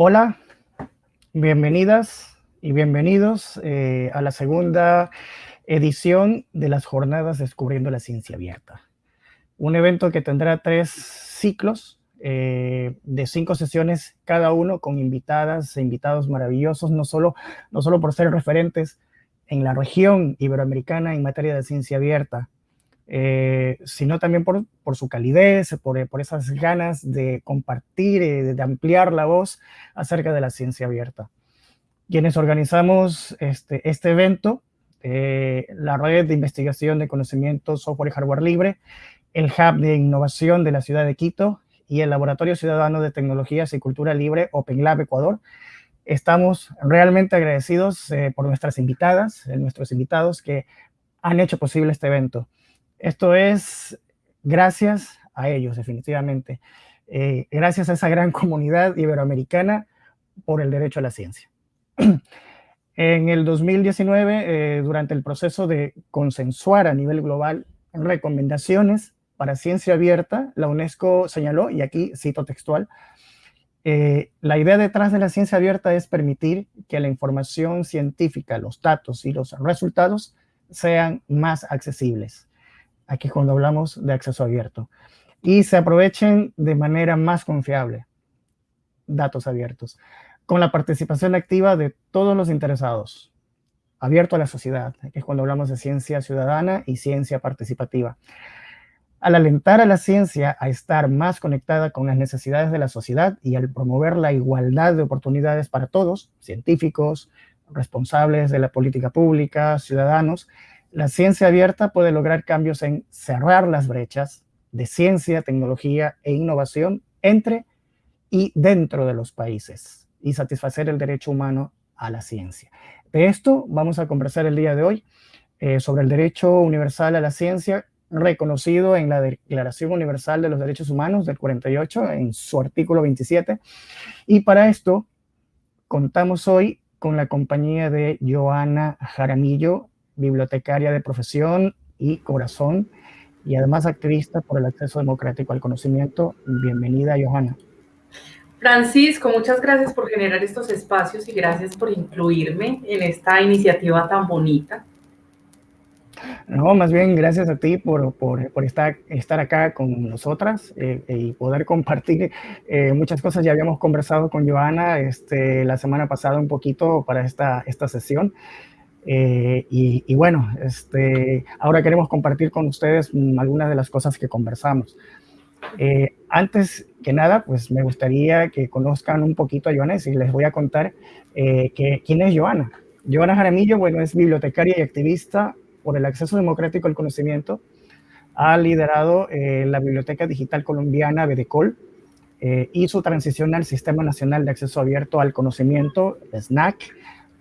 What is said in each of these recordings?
Hola, bienvenidas y bienvenidos eh, a la segunda edición de las jornadas Descubriendo la Ciencia Abierta. Un evento que tendrá tres ciclos eh, de cinco sesiones cada uno con invitadas e invitados maravillosos, no solo, no solo por ser referentes en la región iberoamericana en materia de ciencia abierta, eh, sino también por, por, su calidez, por, por esas ganas de compartir, eh, de ampliar la voz acerca de la ciencia abierta. Quienes organizamos este, este evento, eh, la Red de Investigación de Conocimiento, Software y Hardware Libre, el Hub de Innovación de la Ciudad de Quito y el Laboratorio Ciudadano de Tecnologías y Cultura Libre, OpenLab Ecuador, estamos realmente agradecidos por nuestras invitadas, nuestros invitados que han hecho posible este evento. Esto es gracias a ellos, definitivamente. Eh, gracias a esa gran comunidad iberoamericana por el derecho a la ciencia. en el 2019, eh, durante el proceso de consensuar a nivel global recomendaciones para ciencia abierta, la UNESCO señaló, y aquí cito textual, eh, la idea detrás de la ciencia abierta es permitir que la información científica, los datos y los resultados sean más accesibles aquí cuando hablamos de acceso abierto, y se aprovechen de manera más confiable datos abiertos, con la participación activa de todos los interesados, abierto a la sociedad, que es cuando hablamos de ciencia ciudadana y ciencia participativa. Al alentar a la ciencia a estar más conectada con las necesidades de la sociedad y al promover la igualdad de oportunidades para todos, científicos, responsables de la política pública, ciudadanos, la ciencia abierta puede lograr cambios en cerrar las brechas de ciencia, tecnología e innovación entre y dentro de los países y satisfacer el derecho humano a la ciencia. De esto vamos a conversar el día de hoy eh, sobre el derecho universal a la ciencia reconocido en la Declaración Universal de los Derechos Humanos del 48, en su artículo 27. Y para esto contamos hoy con la compañía de Joana Jaramillo, bibliotecaria de profesión y corazón, y además activista por el acceso democrático al conocimiento. Bienvenida, Johanna. Francisco, muchas gracias por generar estos espacios y gracias por incluirme en esta iniciativa tan bonita. No, más bien gracias a ti por, por, por estar, estar acá con nosotras eh, y poder compartir eh, muchas cosas. Ya habíamos conversado con Joana este, la semana pasada un poquito para esta, esta sesión. Eh, y, bueno, este, ahora queremos compartir con ustedes algunas de las cosas que conversamos. Eh, antes que nada, pues me gustaría que conozcan un poquito a Joana y les voy a contar eh, que, quién es Joana. Joana Jaramillo, bueno, es bibliotecaria y activista por el acceso democrático al conocimiento. Ha liderado la Biblioteca Digital Colombiana, BDCOL, y su transición al Sistema Nacional de Acceso Abierto al Conocimiento, SNAC,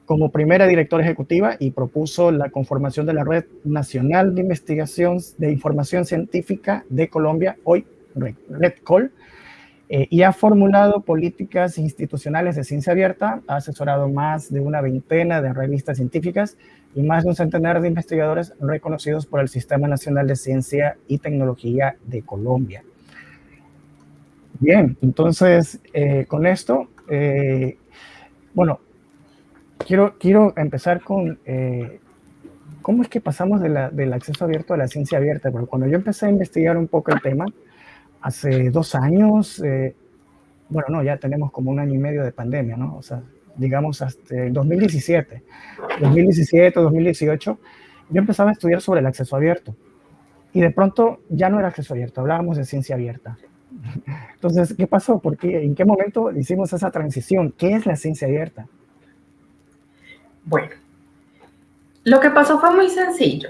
como primera directora ejecutiva y propuso la conformación de la Red Nacional de Investigación de Información Científica de Colombia, hoy RedCol, eh, y ha formulado políticas institucionales de ciencia abierta, ha asesorado más de una veintena de revistas científicas y más de un centenar de investigadores reconocidos por el Sistema Nacional de Ciencia y Tecnología de Colombia. Bien, entonces, eh, con esto, eh, bueno, quiero, quiero empezar con eh, cómo es que pasamos del acceso abierto a la ciencia abierta, porque cuando yo empecé a investigar un poco el tema, hace dos años, eh, bueno, no, ya tenemos como un año y medio de pandemia, ¿no? O sea, digamos hasta 2017, 2017, 2018, yo empezaba a estudiar sobre el acceso abierto. Y de pronto ya no era acceso abierto, hablábamos de ciencia abierta. Entonces, ¿qué pasó? ¿Por qué? ¿En qué momento hicimos esa transición? ¿Qué es la ciencia abierta? Bueno, lo que pasó fue muy sencillo.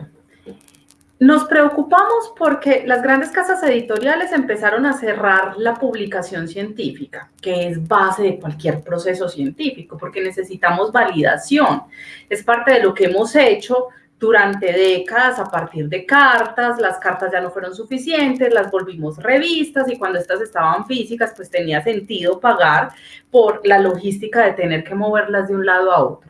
Nos preocupamos porque las grandes casas editoriales empezaron a cerrar la publicación científica, que es base de cualquier proceso científico, porque necesitamos validación. Es parte de lo que hemos hecho durante décadas a partir de cartas, las cartas ya no fueron suficientes, las volvimos revistas y cuando estas estaban físicas, pues tenía sentido pagar por la logística de tener que moverlas de un lado a otro.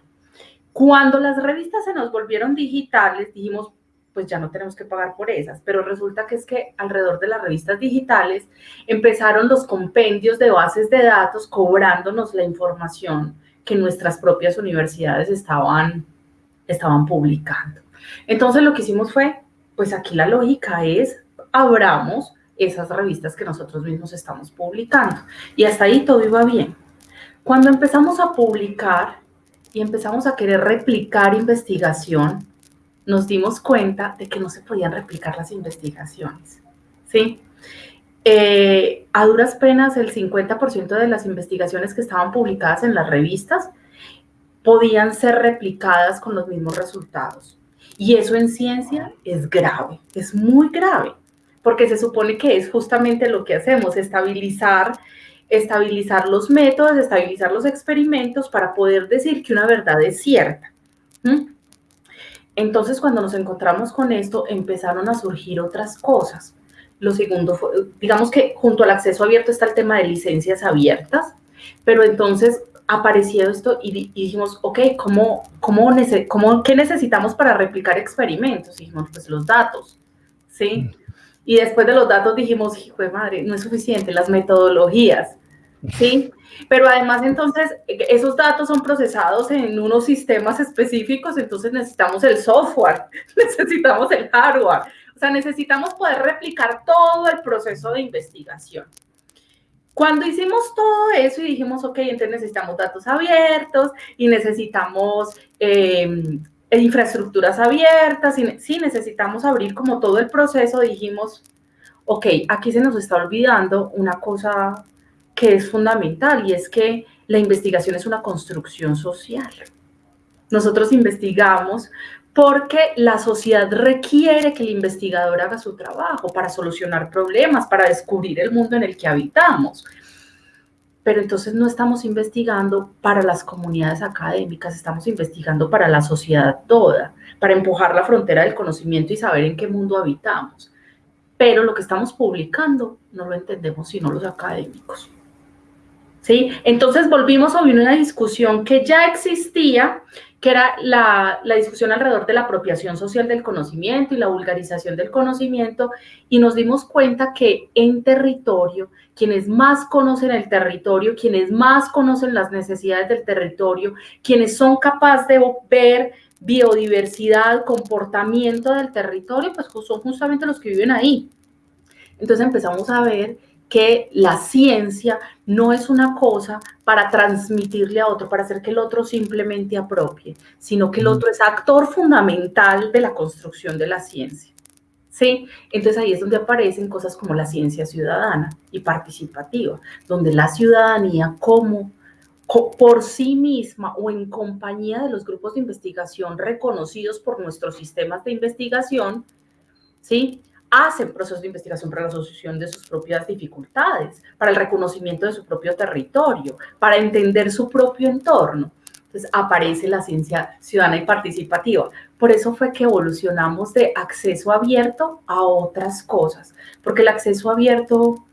Cuando las revistas se nos volvieron digitales, dijimos, pues ya no tenemos que pagar por esas. Pero resulta que es que alrededor de las revistas digitales empezaron los compendios de bases de datos cobrándonos la información que nuestras propias universidades estaban, estaban publicando. Entonces lo que hicimos fue, pues aquí la lógica es, abramos esas revistas que nosotros mismos estamos publicando. Y hasta ahí todo iba bien. Cuando empezamos a publicar y empezamos a querer replicar investigación, nos dimos cuenta de que no se podían replicar las investigaciones. ¿sí? Eh, a duras penas, el 50% de las investigaciones que estaban publicadas en las revistas podían ser replicadas con los mismos resultados. Y eso en ciencia es grave, es muy grave, porque se supone que es justamente lo que hacemos, estabilizar, estabilizar los métodos, estabilizar los experimentos para poder decir que una verdad es cierta. Entonces, cuando nos encontramos con esto, empezaron a surgir otras cosas. Lo segundo digamos que junto al acceso abierto está el tema de licencias abiertas, pero entonces apareció esto y, dijimos, ok, ¿cómo, cómo, cómo, ¿qué necesitamos para replicar experimentos? Y dijimos, pues los datos, ¿sí? Mm. Y después de los datos dijimos, hijo de madre, no es suficiente, las metodologías, ¿sí? Pero además entonces esos datos son procesados en unos sistemas específicos, entonces necesitamos el software, necesitamos el hardware, o sea, necesitamos poder replicar todo el proceso de investigación. Cuando hicimos todo eso y dijimos, ok, entonces necesitamos datos abiertos y necesitamos em, infraestructuras abiertas, sí, necesitamos abrir como todo el proceso, dijimos, ok, aquí se nos está olvidando una cosa que es fundamental y es que la investigación es una construcción social. Nosotros investigamos porque la sociedad requiere que el investigador haga su trabajo para solucionar problemas, para descubrir el mundo en el que habitamos. Pero entonces no estamos investigando para las comunidades académicas, estamos investigando para la sociedad toda, para empujar la frontera del conocimiento y saber en qué mundo habitamos. Pero lo que estamos publicando no lo entendemos sino los académicos. ¿sí? Entonces volvimos a una discusión que ya existía, que era la, la, discusión alrededor de la apropiación social del conocimiento y la vulgarización del conocimiento, y nos dimos cuenta que en territorio, quienes más conocen el territorio, quienes más conocen las necesidades del territorio, quienes son capaces de ver biodiversidad, comportamiento del territorio, pues son justamente los que viven ahí. Entonces empezamos a ver que la ciencia no es una cosa para transmitirle a otro, para hacer que el otro simplemente apropie, sino que el otro es actor fundamental de la construcción de la ciencia. ¿Sí? Entonces ahí es donde aparecen cosas como la ciencia ciudadana y participativa, donde la ciudadanía como por sí misma o en compañía de los grupos de investigación reconocidos por nuestros sistemas de investigación, ¿sí? Hacen procesos de investigación para la solución de sus propias dificultades, para el reconocimiento de su propio territorio, para entender su propio entorno. Entonces aparece la ciencia ciudadana y participativa. Por eso fue que evolucionamos de acceso abierto a otras cosas, porque el acceso abierto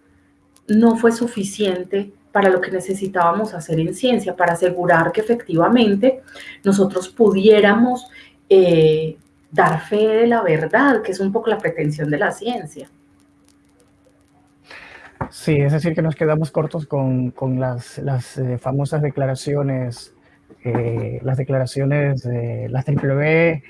no fue suficiente para lo que necesitábamos hacer en ciencia, para asegurar que efectivamente nosotros pudiéramos eh, dar fe de la verdad, que es un poco la pretensión de la ciencia. Sí, es decir, que nos quedamos cortos con, las, eh, famosas declaraciones, eh, las declaraciones de las triple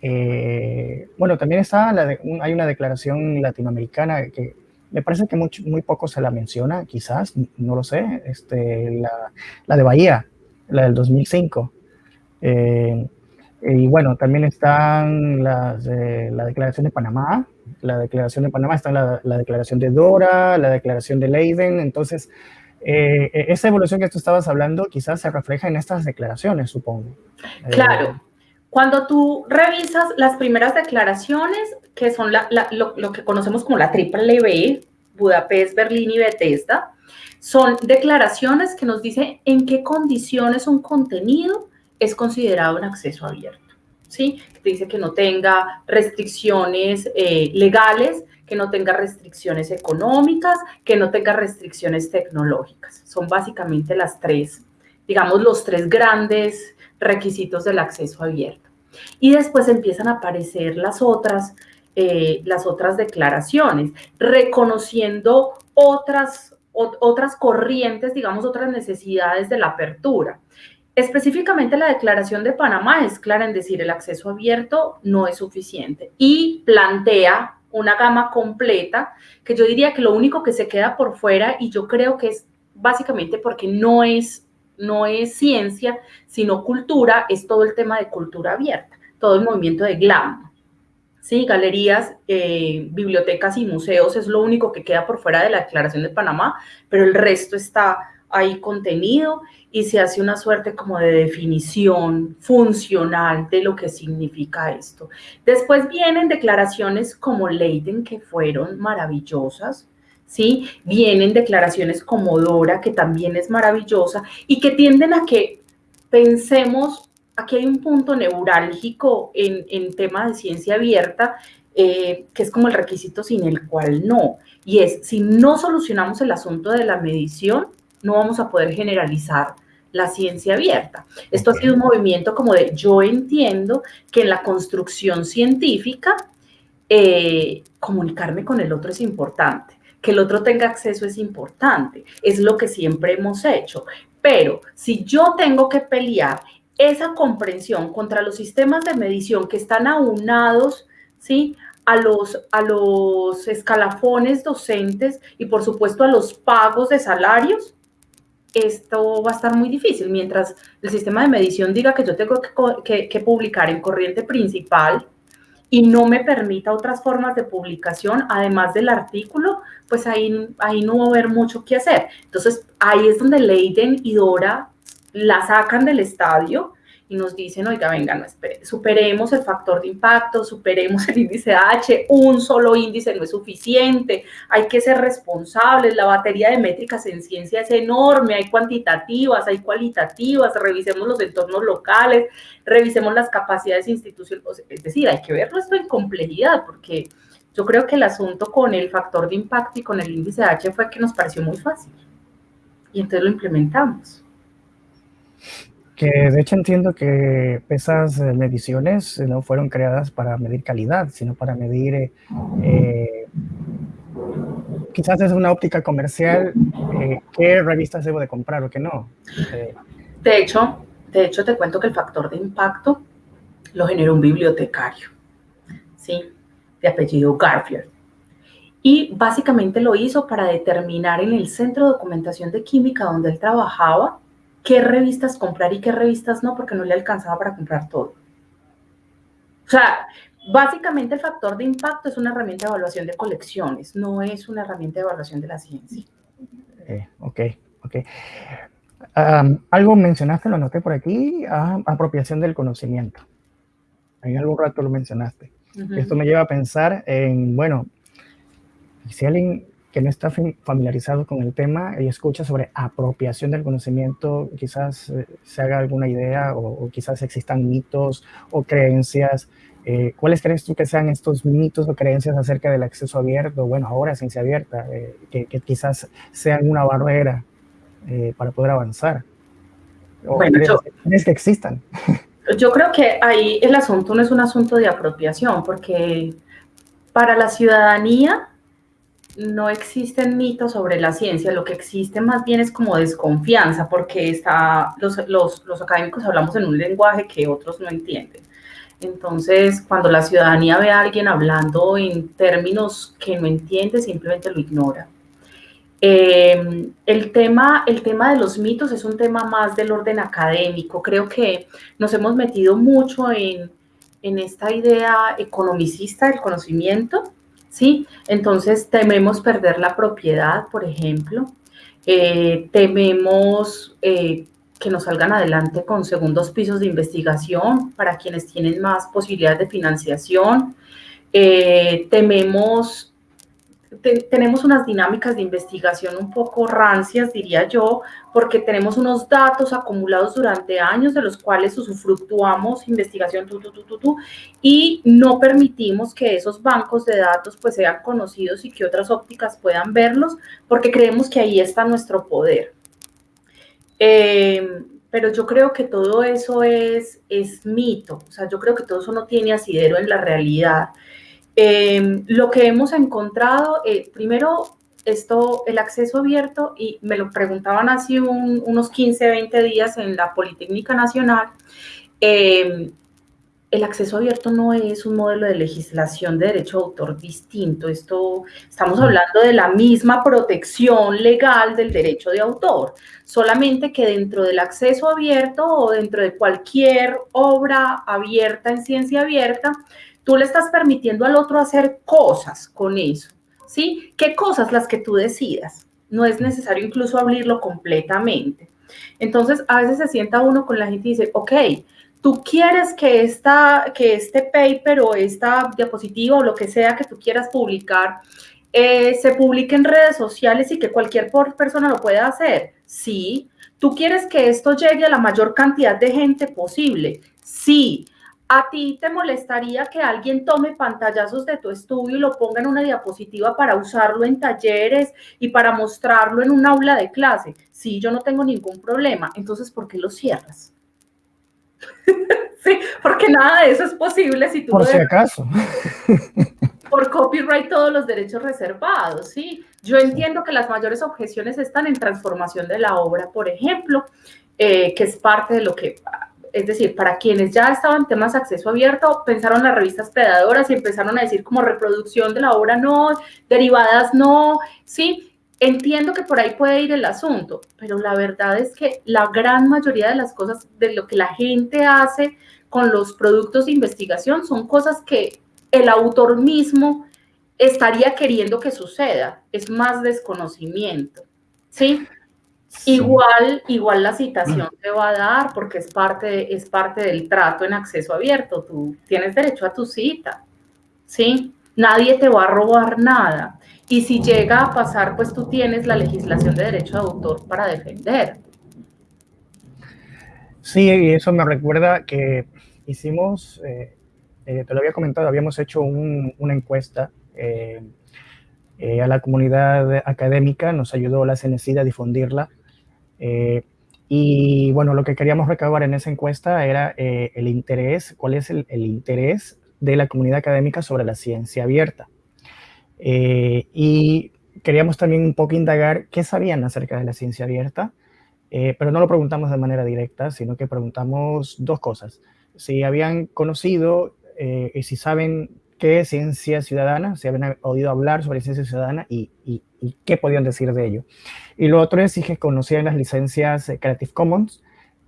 eh, bueno, también está hay una declaración latinoamericana que me parece que muy, muy poco se la menciona, quizás, no lo sé, este, la, la de Bahía, la del 2005. Y bueno, también están las, la declaración de Panamá, la declaración de Panamá, está la, la declaración de Dora, la declaración de Leiden, entonces eh, esa evolución que tú estabas hablando quizás se refleja en estas declaraciones, supongo. Claro. Eh, Cuando tú revisas las primeras declaraciones, que son la, lo, lo, que conocemos como la triple B, Budapest, Berlín y Bethesda, son declaraciones que nos dicen en qué condiciones un contenido es considerado un acceso abierto. ¿sí? Dice que no tenga restricciones eh, legales, que no tenga restricciones económicas, que no tenga restricciones tecnológicas. Son básicamente las tres, digamos, los tres grandes requisitos del acceso abierto. Y después empiezan a aparecer las otras, eh, las otras declaraciones, reconociendo otras, otras corrientes, digamos, otras necesidades de la apertura. Específicamente la declaración de Panamá es clara en decir el acceso abierto no es suficiente y plantea una gama completa que yo diría que lo único que se queda por fuera y yo creo que es básicamente porque no es, no es ciencia, sino cultura, es todo el tema de cultura abierta, todo el movimiento de GLAM. Sí, galerías, eh, bibliotecas y museos es lo único que queda por fuera de la Declaración de Panamá, pero el resto está ahí contenido y se hace una suerte como de definición funcional de lo que significa esto. Después vienen declaraciones como Leiden que fueron maravillosas, ¿sí? Vienen declaraciones como Dora que también es maravillosa y que tienden a que pensemos, aquí hay un punto neurálgico en, en tema de ciencia abierta, eh, que es como el requisito sin el cual no, y es si no solucionamos el asunto de la medición, no vamos a poder generalizar la ciencia abierta. Esto ha sido un movimiento como de yo entiendo que en la construcción científica eh, comunicarme con el otro es importante, que el otro tenga acceso es importante, es lo que siempre hemos hecho. Pero si yo tengo que pelear esa comprensión contra los sistemas de medición que están aunados, ¿sí? A los, a los escalafones docentes y por supuesto a los pagos de salarios, esto va a estar muy difícil. Mientras el sistema de medición diga que yo tengo que, publicar en corriente principal y no me permita otras formas de publicación, además del artículo, pues ahí, ahí no va a haber mucho que hacer. Entonces, ahí es donde Leiden y Dora la sacan del estadio y nos dicen, oiga, venga, no espere, superemos el factor de impacto, superemos el índice H, un solo índice no es suficiente, hay que ser responsables, la batería de métricas en ciencia es enorme, hay cuantitativas, hay cualitativas, revisemos los entornos locales, revisemos las capacidades institucionales, es decir, hay que verlo esto en complejidad, porque yo creo que el asunto con el factor de impacto y con el índice H fue que nos pareció muy fácil, y entonces lo implementamos que de hecho entiendo que esas eh, mediciones no fueron creadas para medir calidad, sino para medir, eh, eh, quizás es una óptica comercial, qué revistas debo de comprar o qué no. de, hecho, de hecho, te cuento que el factor de impacto lo generó un bibliotecario, ¿sí? De apellido Garfield. Y básicamente lo hizo para determinar en el centro de documentación de química donde él trabajaba, qué revistas comprar y qué revistas no, porque no le alcanzaba para comprar todo. O sea, básicamente el factor de impacto es una herramienta de evaluación de colecciones, no es una herramienta de evaluación de la ciencia. Eh, ok, ok. algo mencionaste, lo anoté por aquí, ah, apropiación del conocimiento. En algún rato lo mencionaste. Esto me lleva a pensar en, bueno, si alguien que no está familiarizado con el tema y escucha sobre apropiación del conocimiento, quizás eh, se haga alguna idea o, quizás existan mitos o creencias. Eh, ¿Cuáles crees tú que sean estos mitos o creencias acerca del acceso abierto? Bueno, ahora ciencia abierta, eh, que, quizás sean una barrera para poder avanzar. bueno, yo, crees que existan? Yo creo que ahí el asunto no es un asunto de apropiación, porque para la ciudadanía no existen mitos sobre la ciencia, lo que existe más bien es como desconfianza, porque está, los, los, académicos hablamos en un lenguaje que otros no entienden. Entonces, cuando la ciudadanía ve a alguien hablando en términos que no entiende, simplemente lo ignora. Em, el, tema, el tema de los mitos es un tema más del orden académico. Creo que nos hemos metido mucho en, en esta idea economicista del conocimiento ¿sí? Entonces tememos perder la propiedad, por ejemplo, eh, tememos eh, que nos salgan adelante con segundos pisos de investigación para quienes tienen más posibilidades de financiación, eh, tememos tenemos unas dinámicas de investigación un poco rancias, diría yo, porque tenemos unos datos acumulados durante años de los cuales usufructuamos investigación tu, tu, tu, y no permitimos que esos bancos de datos pues sean conocidos y que otras ópticas puedan verlos, porque creemos que ahí está nuestro poder. Eh, pero yo creo que todo eso es, es mito, o sea, yo creo que todo eso no tiene asidero en la realidad. Em, lo que hemos encontrado, eh, primero, esto, el acceso abierto, y me lo preguntaban hace unos 15, 20 días en la Politécnica Nacional, em, el acceso abierto no es un modelo de legislación de derecho de autor distinto. Esto estamos hablando de la misma protección legal del derecho de autor, solamente que dentro del acceso abierto o dentro de cualquier obra abierta en ciencia abierta, tú le estás permitiendo al otro hacer cosas con eso. ¿Sí? ¿Qué cosas las que tú decidas? No es necesario incluso abrirlo completamente. Entonces, a veces se sienta uno con la gente y dice, ok, tú quieres que, esta, que este paper o esta diapositiva o lo que sea que tú quieras publicar eh, se publique en redes sociales y que cualquier persona lo pueda hacer. Sí. ¿Tú quieres que esto llegue a la mayor cantidad de gente posible? Sí. ¿A ti te molestaría que alguien tome pantallazos de tu estudio y lo ponga en una diapositiva para usarlo en talleres y para mostrarlo en un aula de clase? Sí, yo no tengo ningún problema. Entonces, ¿por qué lo cierras? sí, porque nada de eso es posible si tú... Por si acaso. por copyright todos los derechos reservados, ¿sí? Yo entiendo que las mayores objeciones están en transformación de la obra, por ejemplo, eh, que es parte de lo que... Es decir, para quienes ya estaban temas acceso abierto, pensaron las revistas predadoras y empezaron a decir como reproducción de la obra no, derivadas no, ¿sí? Entiendo que por ahí puede ir el asunto, pero la verdad es que la gran mayoría de las cosas, de lo que la gente hace con los productos de investigación, son cosas que el autor mismo estaría queriendo que suceda. Es más desconocimiento, ¿sí? Igual, igual la citación te va a dar porque es parte, es parte del trato en acceso abierto. Tú tienes derecho a tu cita, ¿sí? Nadie te va a robar nada. Y si llega a pasar, pues tú tienes la legislación de derecho de autor para defender. Sí, y eso me recuerda que hicimos, eh, eh, te lo había comentado, habíamos hecho una encuesta eh, a la comunidad académica, nos ayudó la CNCID a difundirla. Y bueno, lo que queríamos recabar en esa encuesta era el interés, cuál es el interés de la comunidad académica sobre la ciencia abierta. Eh, y queríamos también un poco indagar qué sabían acerca de la ciencia abierta, eh, pero no lo preguntamos de manera directa, sino que preguntamos dos cosas. Si habían conocido eh, y si saben qué es ciencia ciudadana, si habían oído hablar sobre ciencia ciudadana y, y, qué podían decir de ello. Y lo otro es si conocían las licencias Creative Commons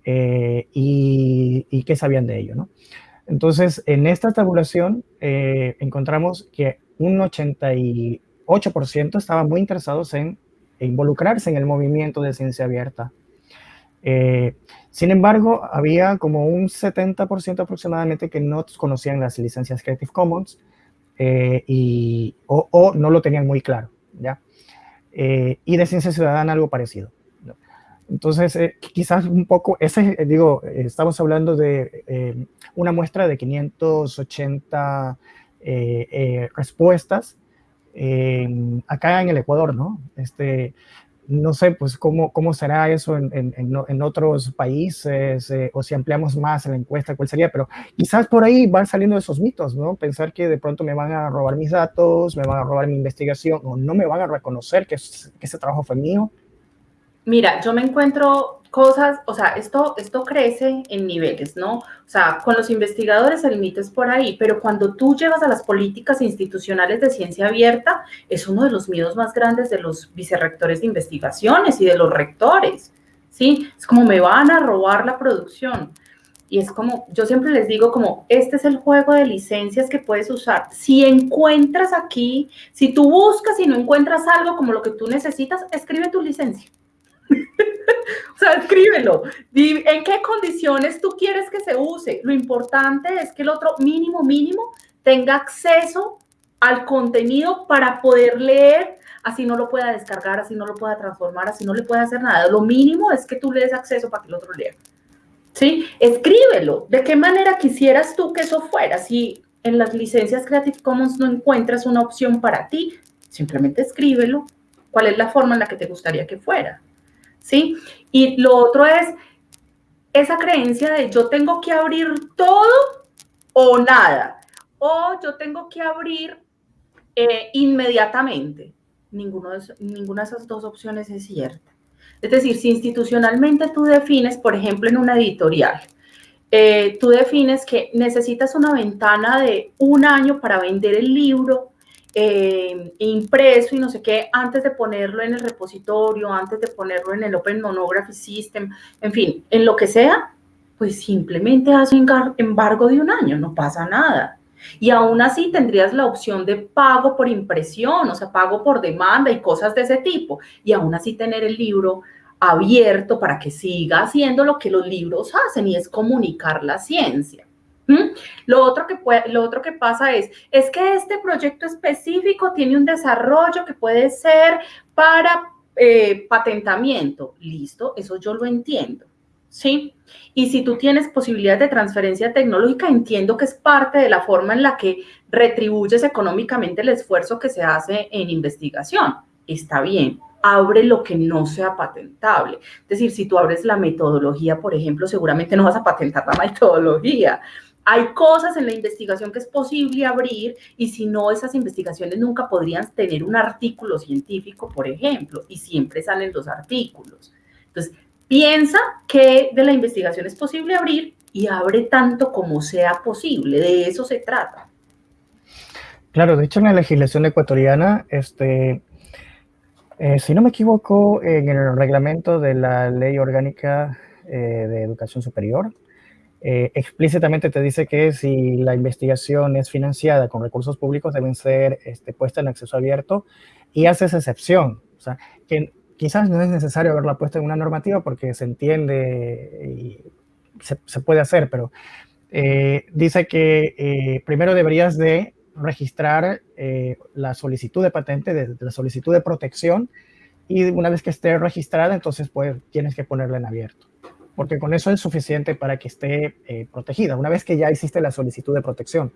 y, y, qué sabían de ello. ¿no? Entonces, en esta tabulación encontramos que un 88% estaban muy interesados en involucrarse en el movimiento de ciencia abierta. Eh, sin embargo, había como un 70% aproximadamente que no conocían las licencias Creative Commons eh, y, o, no lo tenían muy claro, ¿ya? Eh, y de ciencia ciudadana algo parecido. Entonces, quizás un poco, ese, digo, estamos hablando de una muestra de 580 eh, eh, respuestas acá en el Ecuador, ¿no? Este, no sé, pues, cómo, cómo será eso en, en, en otros países eh, o si ampliamos más la encuesta, cuál sería, pero quizás por ahí van saliendo esos mitos, ¿no? Pensar que de pronto me van a robar mis datos, me van a robar mi investigación o no me van a reconocer que, que ese trabajo fue mío. Mira, yo me encuentro cosas, o sea, esto, esto crece en niveles, ¿no? O sea, con los investigadores el mito es por ahí, pero cuando tú llevas a las políticas institucionales de ciencia abierta, es uno de los miedos más grandes de los vicerrectores de investigaciones y de los rectores, ¿sí? Es como me van a robar la producción. Y es como, yo siempre les digo como, este es el juego de licencias que puedes usar. Si encuentras aquí, si tú buscas y no encuentras algo como lo que tú necesitas, escribe tu licencia o sea, escríbelo. ¿En qué condiciones tú quieres que se use? Lo importante es que el otro mínimo, mínimo, tenga acceso al contenido para poder leer, así no lo pueda descargar, así no lo pueda transformar, así no le pueda hacer nada. Lo mínimo es que tú le des acceso para que el otro lea. ¿Sí? Escríbelo. ¿De qué manera quisieras tú que eso fuera? Si en las licencias Creative Commons no encuentras una opción para ti, simplemente escríbelo. ¿Cuál es la forma en la que te gustaría que fuera? ¿Sí? Y lo otro es, esa creencia de yo tengo que abrir todo o nada, o yo tengo que abrir eh, inmediatamente. De, ninguna de esas dos opciones es cierta. Es decir, si institucionalmente tú defines, por ejemplo, en una editorial, eh, tú defines que necesitas una ventana de un año para vender el libro eh, impreso y no sé qué, antes de ponerlo en el repositorio, antes de ponerlo en el Open Monography System, en fin, en lo que sea, pues simplemente haz un embargo de un año, no pasa nada. Y aún así tendrías la opción de pago por impresión, o sea, pago por demanda y cosas de ese tipo. Y aún así tener el libro abierto para que siga haciendo lo que los libros hacen y es comunicar la ciencia. Lo otro, que lo otro que pasa es, es que este proyecto específico tiene un desarrollo que puede ser para eh, patentamiento. Listo, eso yo lo entiendo. ¿Sí? Y si tú tienes posibilidades de transferencia tecnológica, entiendo que es parte de la forma en la que retribuyes económicamente el esfuerzo que se hace en investigación. Está bien, abre lo que no sea patentable. Es decir, si tú abres la metodología, por ejemplo, seguramente no vas a patentar la metodología. Hay cosas en la investigación que es posible abrir y si no, esas investigaciones nunca podrían tener un artículo científico, por ejemplo, y siempre salen los artículos. Entonces, piensa que de la investigación es posible abrir y abre tanto como sea posible. De eso se trata. Claro, de hecho en la legislación ecuatoriana, este, eh, si no me equivoco, en el reglamento de la Ley Orgánica eh, de Educación Superior, eh, explícitamente te dice que si la investigación es financiada con recursos públicos deben ser este, puestas en acceso abierto y hace esa excepción. O sea, que quizás no es necesario haberla puesto en una normativa porque se entiende y se, puede hacer, pero eh, dice que eh, primero deberías de registrar la solicitud de patente, de, la solicitud de protección y una vez que esté registrada, entonces pues tienes que ponerla en abierto porque con eso es suficiente para que esté eh, protegida, una vez que ya hiciste la solicitud de protección.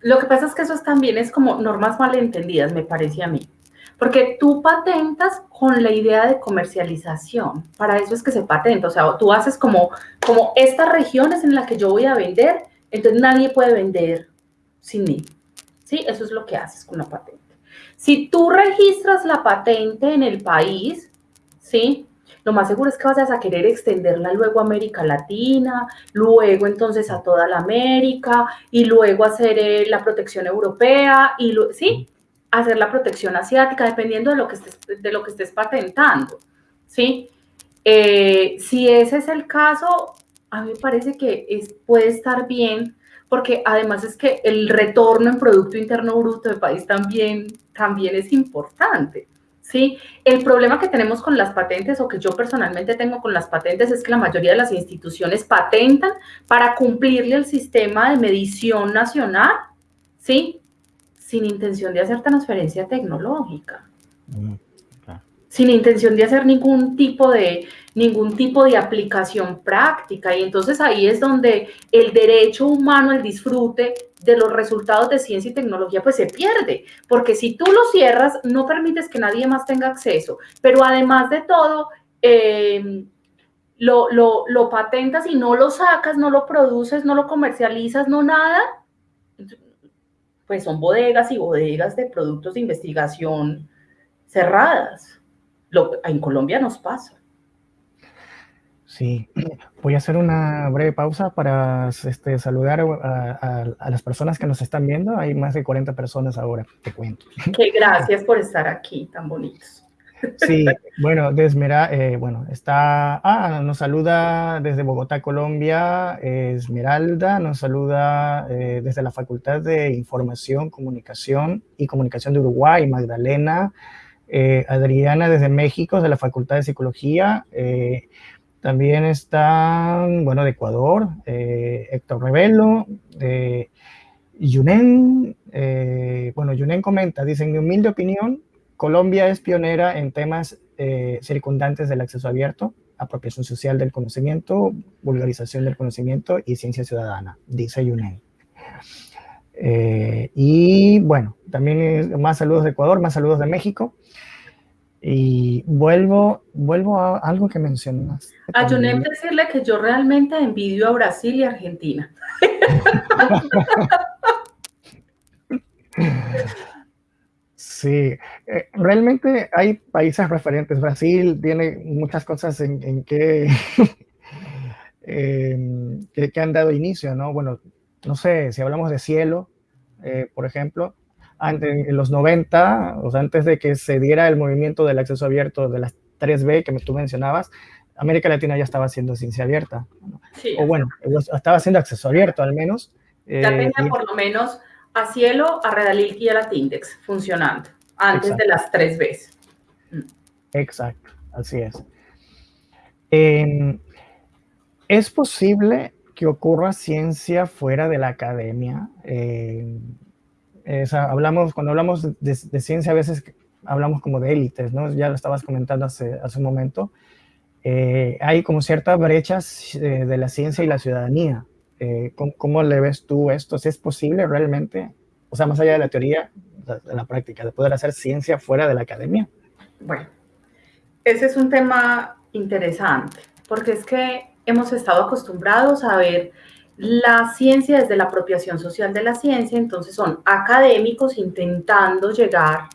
Lo que pasa es que eso también es como normas malentendidas, me parece a mí. Porque tú patentas con la idea de comercialización. Para eso es que se patenta. O sea, tú haces como, como estas regiones en las que yo voy a vender, entonces nadie puede vender sin mí. ¿Sí? Eso es lo que haces con la patente. Si tú registras la patente en el país, ¿sí? Lo más seguro es que vas a querer extenderla luego a América Latina, luego entonces a toda la América y luego hacer eh, la protección europea y, ¿sí? Hacer la protección asiática, dependiendo de lo que estés, de lo que estés patentando, ¿sí? Eh, si ese es el caso, a mí me parece que es, puede estar bien, porque además es que el retorno en Producto Interno Bruto del país también, también es importante. ¿Sí? El problema que tenemos con las patentes o que yo personalmente tengo con las patentes es que la mayoría de las instituciones patentan para cumplirle el sistema de medición nacional, ¿sí? Sin intención de hacer transferencia tecnológica. Mm, Sin intención de hacer ningún tipo de, ningún tipo de aplicación práctica. Y entonces ahí es donde el derecho humano, el disfrute de los resultados de ciencia y tecnología, pues se pierde. Porque si tú lo cierras, no permites que nadie más tenga acceso. Pero además de todo, em, lo, lo, lo patentas y no lo sacas, no lo produces, no lo comercializas, no nada. Pues son bodegas y bodegas de productos de investigación cerradas. Lo, en Colombia nos pasa. Sí, voy a hacer una breve pausa para este, saludar a, las personas que nos están viendo. Hay más de 40 personas ahora, te cuento. Qué gracias por estar aquí, tan bonitos. Sí, bueno, Desmera, eh, bueno, está, ah, nos saluda desde Bogotá, Colombia, Esmeralda, nos saluda eh, desde la Facultad de Información, Comunicación y Comunicación de Uruguay, Magdalena, eh, Adriana desde México, de la Facultad de Psicología, también están, bueno, de Ecuador, eh, Héctor Revelo, de Yunen. Eh, bueno, Yunen comenta, dice, en mi humilde opinión, Colombia es pionera en temas eh, circundantes del acceso abierto, apropiación social del conocimiento, vulgarización del conocimiento y ciencia ciudadana, dice Yunen. y bueno, también más saludos de Ecuador, más saludos de México. Y vuelvo, vuelvo a algo que mencionas. A Junet decirle que yo realmente envidio a Brasil y Argentina. Sí, eh, realmente hay países referentes. Brasil tiene muchas cosas en, em, que, que, han dado inicio, ¿no? Bueno, no sé, si hablamos de cielo, eh, por ejemplo, en los 90, o sea, antes de que se diera el movimiento del acceso abierto de las 3B que tú mencionabas, América Latina ya estaba haciendo ciencia abierta. O bueno, estaba haciendo acceso abierto al menos. Ya tenía eh, por lo menos a Cielo, a Redalil y a la Tindex funcionando antes de las tres veces. Mm. Exacto, así es. Em, ¿Es posible que ocurra ciencia fuera de la academia? Em, hablamos, cuando hablamos de, ciencia a veces hablamos como de élites, ¿no? Ya lo estabas comentando hace, hace un momento. Eh, hay como ciertas brechas eh, de la ciencia y la ciudadanía. Eh, ¿cómo, le ves tú esto? ¿Es posible realmente, o sea, más allá de la teoría, de la práctica, de poder hacer ciencia fuera de la academia? Bueno, ese es un tema interesante, porque es que hemos estado acostumbrados a ver la ciencia desde la apropiación social de la ciencia, entonces son académicos intentando llegar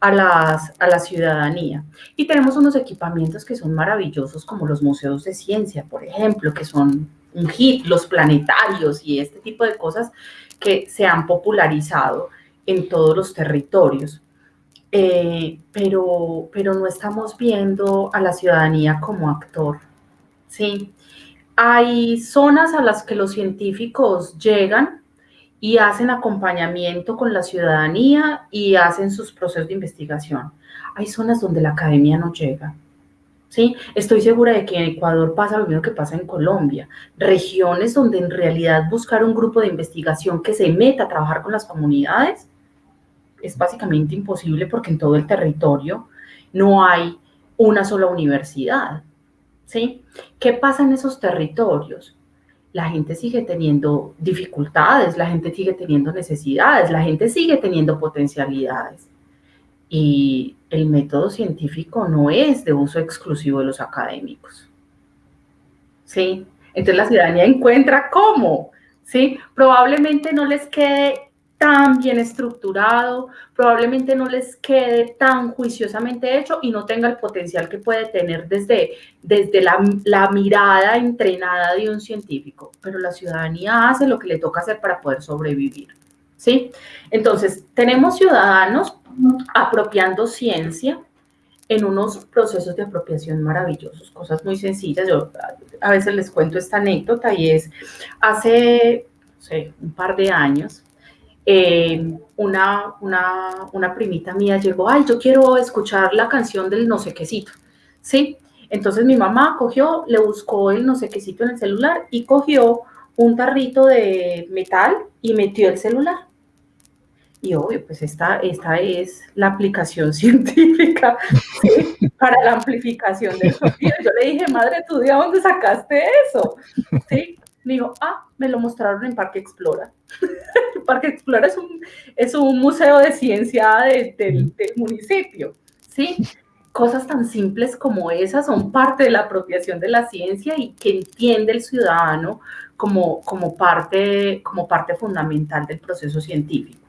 a, las, a la ciudadanía. Y tenemos unos equipamientos que son maravillosos, como los museos de ciencia, por ejemplo, que son un hit, los planetarios y este tipo de cosas que se han popularizado en todos los territorios. Eh, pero, pero no estamos viendo a la ciudadanía como actor. ¿sí? Hay zonas a las que los científicos llegan y hacen acompañamiento con la ciudadanía y hacen sus procesos de investigación. Hay zonas donde la academia no llega. ¿sí? Estoy segura de que en Ecuador pasa lo mismo que pasa en Colombia. Regiones donde en realidad buscar un grupo de investigación que se meta a trabajar con las comunidades es básicamente imposible porque en todo el territorio no hay una sola universidad, ¿sí? ¿Qué pasa en esos territorios? La gente sigue teniendo dificultades, la gente sigue teniendo necesidades, la gente sigue teniendo potencialidades. Y el método científico no es de uso exclusivo de los académicos. ¿Sí? Entonces la ciudadanía encuentra cómo, ¿sí? Probablemente no les quede tan bien estructurado, probablemente no les quede tan juiciosamente hecho y no tenga el potencial que puede tener desde, desde la, la, mirada entrenada de un científico, pero la ciudadanía hace lo que le toca hacer para poder sobrevivir. ¿sí? Entonces, tenemos ciudadanos apropiando ciencia en unos procesos de apropiación maravillosos, cosas muy sencillas. Yo a veces les cuento esta anécdota y es, hace un par de años, eh, una, una, una, primita mía llegó, ay, yo quiero escuchar la canción del no sé quécito, ¿sí? Entonces mi mamá cogió, le buscó el no sé quécito en el celular y cogió un tarrito de metal y metió el celular. Y obvio, pues esta, esta es la aplicación científica para la amplificación del sonido. Yo le dije, madre, ¿tú de dónde sacaste eso? ¿Sí? Me dijo, ah, me lo mostraron en Parque Explora. Parque Explora es un, es un museo de ciencia del municipio, ¿sí? Cosas tan simples como esas son parte de la apropiación de la ciencia y que entiende el ciudadano como, como, parte, como parte fundamental del proceso científico.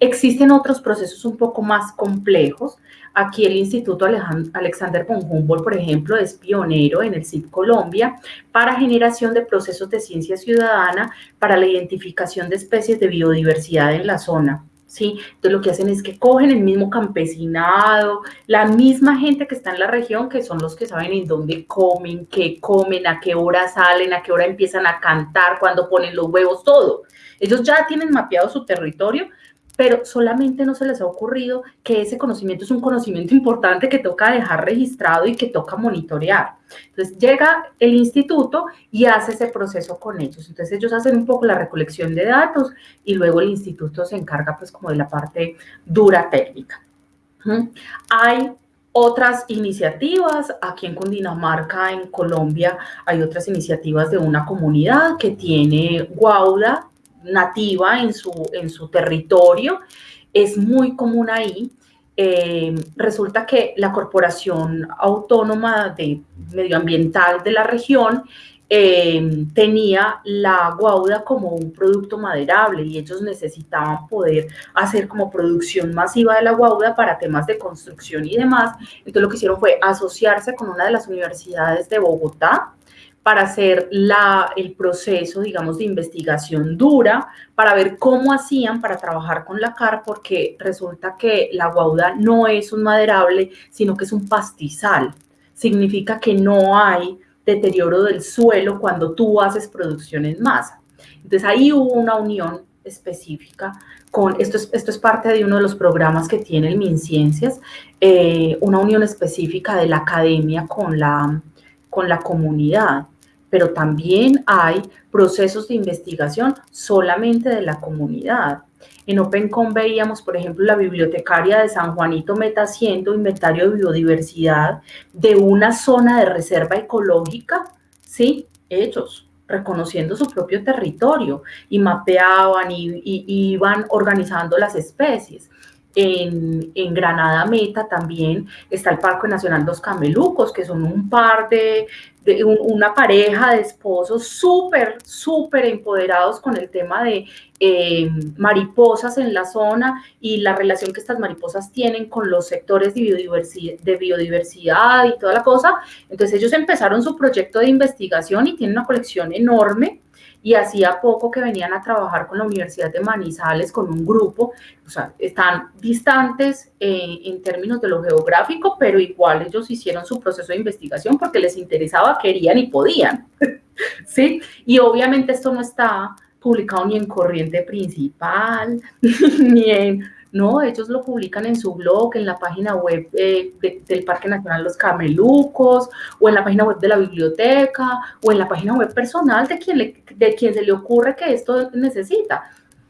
Existen otros procesos un poco más complejos. Aquí el Instituto Alexander von Humboldt, por ejemplo, es pionero en el CIP Colombia para generación de procesos de ciencia ciudadana para la identificación de especies de biodiversidad en la zona. ¿sí? Entonces lo que hacen es que cogen el mismo campesinado, la misma gente que está en la región, que son los que saben en dónde comen, qué comen, a qué hora salen, a qué hora empiezan a cantar, cuándo ponen los huevos, todo. Ellos ya tienen mapeado su territorio pero solamente no se les ha ocurrido que ese conocimiento es un conocimiento importante que toca dejar registrado y que toca monitorear. Entonces llega el instituto y hace ese proceso con ellos. Entonces ellos hacen un poco la recolección de datos y luego el instituto se encarga pues como de la parte dura técnica. Hay otras iniciativas, aquí en Cundinamarca, en Colombia, hay otras iniciativas de una comunidad que tiene Guauda, nativa en su, en su territorio. Es muy común ahí eh, resulta que la Corporación Autónoma de Medioambiental de la región eh, tenía la guauda como un producto maderable y ellos necesitaban poder hacer como producción masiva de la guauda para temas de construcción y demás. Entonces lo que hicieron fue asociarse con una de las universidades de Bogotá, para hacer la, el proceso, digamos, de investigación dura, para ver cómo hacían para trabajar con la CAR, porque resulta que la guauda no es un maderable, sino que es un pastizal. Significa que no hay deterioro del suelo cuando tú haces producción en masa. Entonces ahí hubo una unión específica con, esto es, esto es parte de uno de los programas que tiene el MinCiencias, eh, una unión específica de la academia con la, con la comunidad pero también hay procesos de investigación solamente de la comunidad. En OpenCom veíamos, por ejemplo, la bibliotecaria de San Juanito meta haciendo inventario de biodiversidad de una zona de reserva ecológica, ¿sí? Ellos, reconociendo su propio territorio y mapeaban y, iban organizando las especies. En, Granada Meta también está el Parque Nacional Dos Camelucos, que son un par de, una pareja de esposos súper, súper empoderados con el tema de eh, mariposas en la zona y la relación que estas mariposas tienen con los sectores de biodiversidad, de biodiversidad y toda la cosa. Entonces ellos empezaron su proyecto de investigación y tienen una colección enorme y hacía poco que venían a trabajar con la Universidad de Manizales, con un grupo, o sea, están distantes eh, en términos de lo geográfico, pero igual ellos hicieron su proceso de investigación porque les interesaba, querían y podían, ¿sí? Y obviamente esto no está publicado ni en Corriente Principal, ni en no, ellos lo publican en su blog, en la página web eh, del Parque Nacional Los Camelucos, o en la página web de la biblioteca, o en la página web personal de quien, de quien se le ocurre que esto necesita.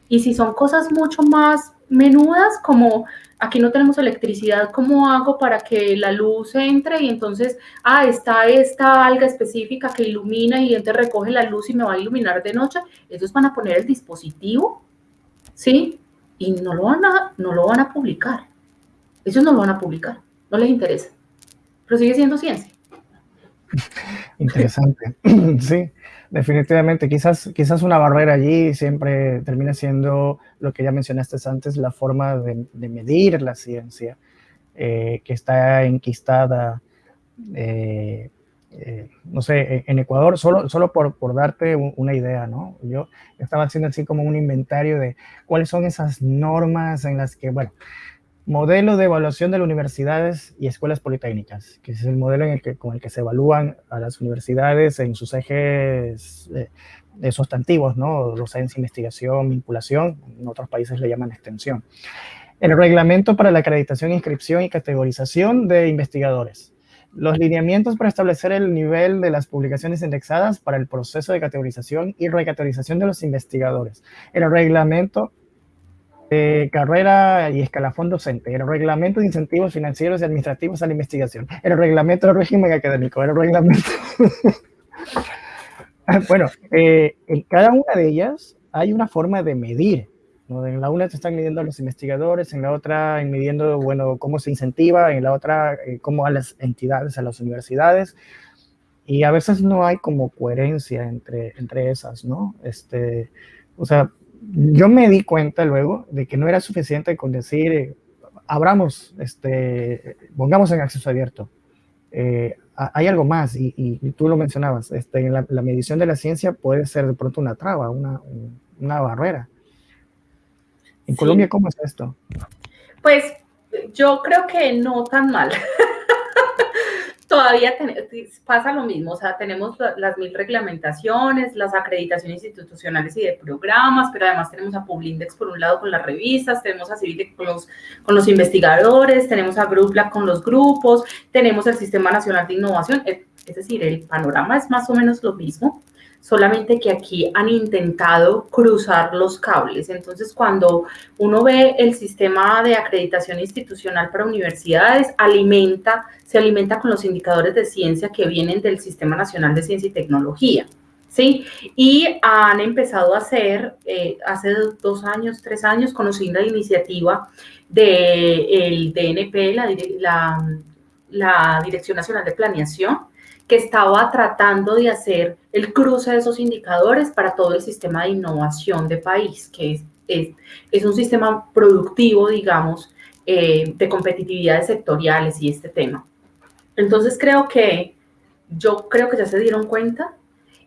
Y si son cosas mucho más menudas, como aquí no tenemos electricidad, ¿cómo hago para que la luz entre? Y entonces, ah, está esta alga específica que ilumina y entonces recoge la luz y me va a iluminar de noche. Ellos van a poner el dispositivo, ¿sí? Y no lo van a, no lo van a publicar. Ellos no lo van a publicar, no les interesa. Pero sigue siendo ciencia. Interesante. Sí, definitivamente. Quizás, quizás una barrera allí siempre termina siendo lo que ya mencionaste antes, la forma de, medir la ciencia, eh, que está enquistada eh, eh, no sé, en Ecuador, solo, solo por, por darte una idea, ¿no? Yo estaba haciendo así como un inventario de cuáles son esas normas en las que, bueno, modelo de evaluación de las universidades y escuelas politécnicas, que es el modelo en el que, con el que se evalúan a las universidades en sus ejes de, de sustantivos, ¿no? Docencia, investigación, vinculación, en otros países le llaman extensión. El reglamento para la acreditación, inscripción y categorización de investigadores los lineamientos para establecer el nivel de las publicaciones indexadas para el proceso de categorización y recategorización de los investigadores, el reglamento de carrera y escalafón docente, el reglamento de incentivos financieros y administrativos a la investigación, el reglamento de régimen académico, el reglamento... bueno, eh, en cada una de ellas hay una forma de medir en la una te están midiendo a los investigadores, en la otra en midiendo, bueno, cómo se incentiva, en la otra eh, cómo a las entidades, a las universidades. Y a veces no hay como coherencia entre, entre esas, ¿no? Este, o sea, yo me di cuenta luego de que no era suficiente con decir, eh, abramos, este, pongamos en acceso abierto. Eh, hay algo más, y, y, tú lo mencionabas, este, la, la, medición de la ciencia puede ser de pronto una traba, una, una barrera. ¿En Colombia cómo es esto? Pues yo creo que no tan mal. Todavía pasa lo mismo, o sea, tenemos las mil reglamentaciones, las acreditaciones institucionales y de programas, pero además tenemos a Publindex por un lado con las revistas, tenemos a Civilex con los, con los investigadores, tenemos a GroupLab con los grupos, tenemos el Sistema Nacional de Innovación, es decir, el panorama es más o menos lo mismo solamente que aquí han intentado cruzar los cables. Entonces, cuando uno ve el sistema de acreditación institucional para universidades, alimenta, se alimenta con los indicadores de ciencia que vienen del Sistema Nacional de Ciencia y Tecnología. ¿sí? Y han empezado a hacer, eh, hace dos años, tres años, conocí la iniciativa del DNP, la, la, la Dirección Nacional de Planeación, que estaba tratando de hacer el cruce de esos indicadores para todo el sistema de innovación de país, que es, es, es un sistema productivo, digamos, eh, de competitividades sectoriales y este tema. Entonces creo que, yo creo que ya se dieron cuenta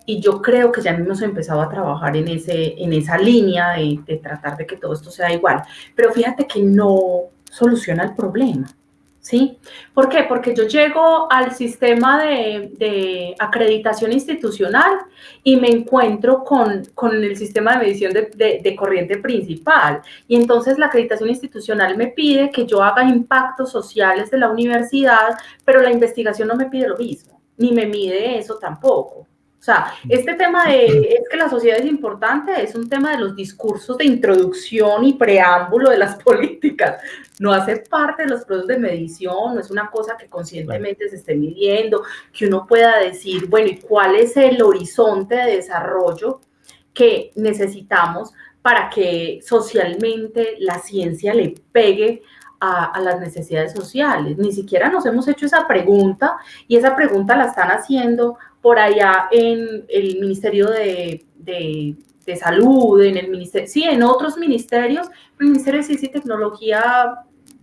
y yo creo que ya hemos empezado a trabajar en, ese, en esa línea de, de tratar de que todo esto sea igual. Pero fíjate que no soluciona el problema. ¿Sí? ¿Por qué? Porque yo llego al sistema de, acreditación institucional y me encuentro con, el sistema de medición de, de, corriente principal. Y entonces la acreditación institucional me pide que yo haga impactos sociales de la universidad, pero la investigación no me pide lo mismo, ni me mide eso tampoco. O sea, este tema de es que la sociedad es importante es un tema de los discursos de introducción y preámbulo de las políticas. No hace parte de los procesos de medición, no es una cosa que conscientemente se esté midiendo, que uno pueda decir, bueno, ¿y cuál es el horizonte de desarrollo que necesitamos para que socialmente la ciencia le pegue a, las necesidades sociales. Ni siquiera nos hemos hecho esa pregunta y esa pregunta la están haciendo por allá en el Ministerio de, de, Salud, en el ministerio, sí, en otros ministerios, el Ministerio de Ciencia y Tecnología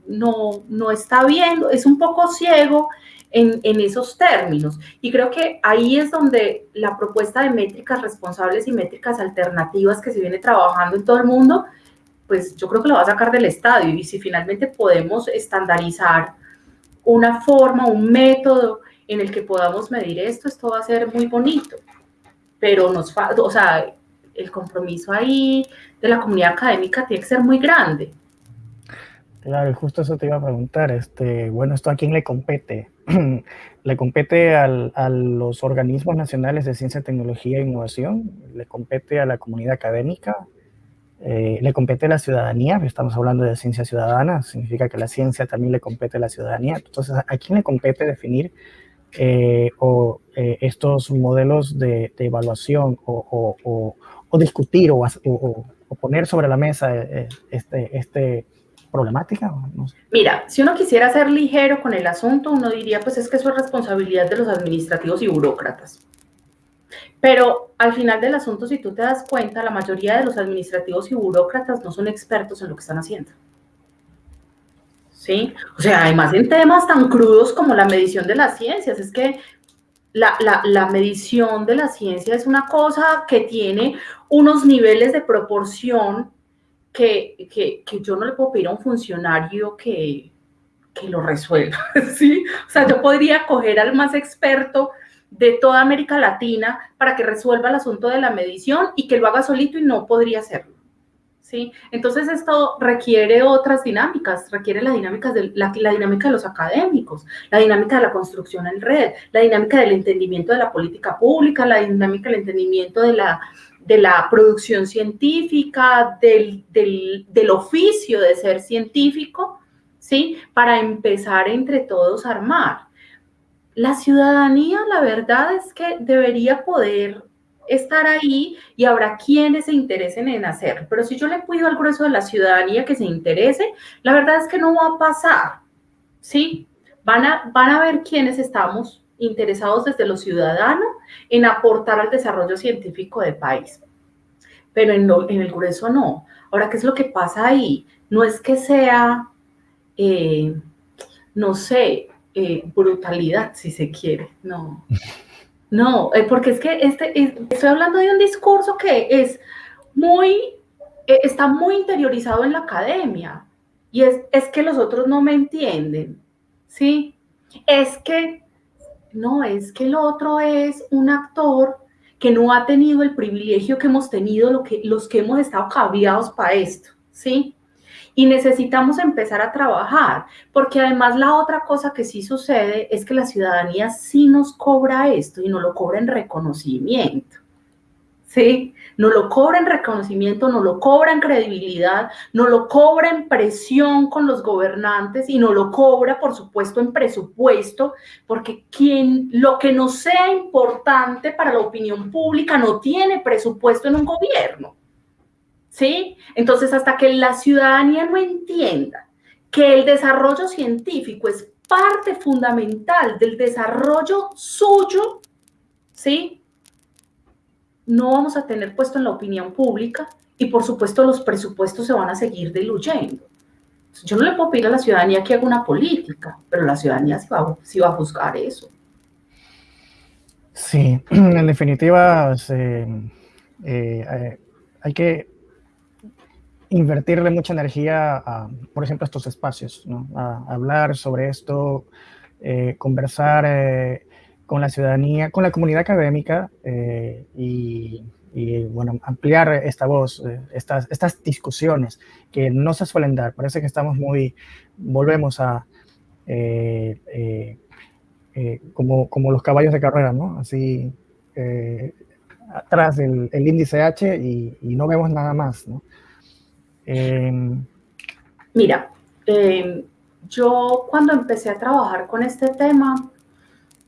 no, no está viendo, es un poco ciego en, en, esos términos. Y creo que ahí es donde la propuesta de métricas responsables y métricas alternativas que se viene trabajando en todo el mundo, pues yo creo que lo va a sacar del estadio. Y si finalmente podemos estandarizar una forma, un método en el que podamos medir esto, esto va a ser muy bonito, pero nos falta, o sea, el compromiso ahí de la comunidad académica tiene que ser muy grande. Claro, justo eso te iba a preguntar, este, bueno, ¿esto a quién le compete? ¿Le compete al, a los organismos nacionales de ciencia, tecnología e innovación? ¿Le compete a la comunidad académica? Eh, ¿Le compete la ciudadanía? Estamos hablando de ciencia ciudadana, significa que la ciencia también le compete a la ciudadanía. Entonces, ¿a quién le compete definir eh, o eh, estos modelos de, evaluación o, discutir o, poner sobre la mesa este, este problemática? Mira, si uno quisiera ser ligero con el asunto, uno diría, pues es que eso es responsabilidad de los administrativos y burócratas. Pero al final del asunto, si tú te das cuenta, la mayoría de los administrativos y burócratas no son expertos en lo que están haciendo. ¿sí? O sea, además en temas tan crudos como la medición de las ciencias, es que la, medición de la ciencia es una cosa que tiene unos niveles de proporción que, yo no le puedo pedir a un funcionario que, que lo resuelva, ¿sí? O sea, yo podría coger al más experto de toda América Latina para que resuelva el asunto de la medición y que lo haga solito y no podría hacerlo. ¿sí? Entonces esto requiere otras dinámicas, requiere la, dinámicas de, la, dinámica de los académicos, la dinámica de la construcción en red, la dinámica del entendimiento de la política pública, la dinámica del entendimiento de la, de la producción científica, del, del, del oficio de ser científico, ¿sí? Para empezar entre todos a armar. La ciudadanía, la verdad es que debería poder estar ahí y habrá quienes se interesen en hacerlo. Pero si yo le pido al grueso de la ciudadanía que se interese, la verdad es que no va a pasar, ¿sí? Van a, van a ver quiénes estamos interesados desde lo ciudadano en aportar al desarrollo científico del país. Pero en, en el grueso no. Ahora, ¿qué es lo que pasa ahí? No es que sea, eh, no sé, eh, brutalidad, si se quiere, no. No, eh, porque es que este, estoy hablando de un discurso que es muy, eh, está muy interiorizado en la academia. Y es, es que los otros no me entienden, ¿sí? Es que, no, es que el otro es un actor que no ha tenido el privilegio que hemos tenido lo que, los que hemos estado caviados para esto, ¿sí? Y necesitamos empezar a trabajar, porque además la otra cosa que sí sucede es que la ciudadanía sí nos cobra esto y no lo cobra en reconocimiento. ¿sí? No lo cobra en reconocimiento, no lo cobra en credibilidad, no lo cobra en presión con los gobernantes y no lo cobra, por supuesto, en presupuesto, porque quien, lo que no sea importante para la opinión pública no tiene presupuesto en un gobierno, ¿sí? Entonces, hasta que la ciudadanía no entienda que el desarrollo científico es parte fundamental del desarrollo suyo, ¿sí? no vamos a tener puesto en la opinión pública y por supuesto los presupuestos se van a seguir diluyendo. Yo no le puedo pedir a la ciudadanía que haga una política, pero la ciudadanía sí va, va a juzgar eso. Sí, en definitiva, eh, eh, hay que invertirle mucha energía a, por ejemplo, estos espacios, ¿no? a, hablar sobre esto, eh, conversar con la ciudadanía, con la comunidad académica eh, y, bueno, ampliar esta voz, eh, estas, estas discusiones que no se suelen dar. Parece que estamos muy, volvemos a, eh, como, como los caballos de carrera, ¿no? Así, atrás del el índice H y, y, no vemos nada más, ¿no? Em, Mira, yo cuando empecé a trabajar con este tema,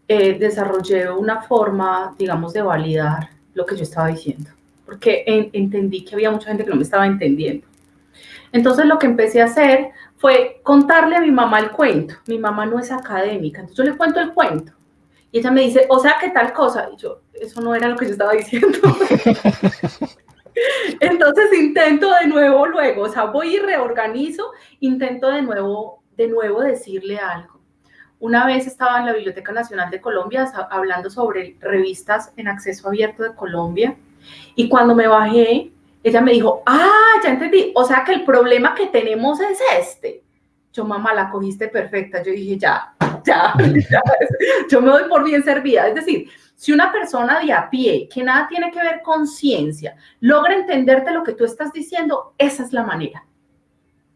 eh, desarrollé una forma, digamos, de validar lo que yo estaba diciendo, porque entendí que había mucha gente que no me estaba entendiendo. Entonces lo que empecé a hacer fue contarle a mi mamá el cuento. Mi mamá no es académica, entonces yo le cuento el cuento. Y ella me dice, o sea, ¿qué tal cosa? Y yo, eso no era lo que yo estaba diciendo. Entonces intento de nuevo luego, o sea, voy y reorganizo, intento de nuevo, de nuevo decirle algo. Una vez estaba en la Biblioteca Nacional de Colombia hablando sobre revistas en acceso abierto de Colombia y cuando me bajé, ella me dijo, ah, ya entendí, o sea que el problema que tenemos es este. Yo, mamá, la cogiste perfecta. Yo dije, ya, ya, ya, yo me doy por bien servida. Es decir, si una persona de a pie, que nada tiene que ver con ciencia, logra entenderte lo que tú estás diciendo, esa es la manera.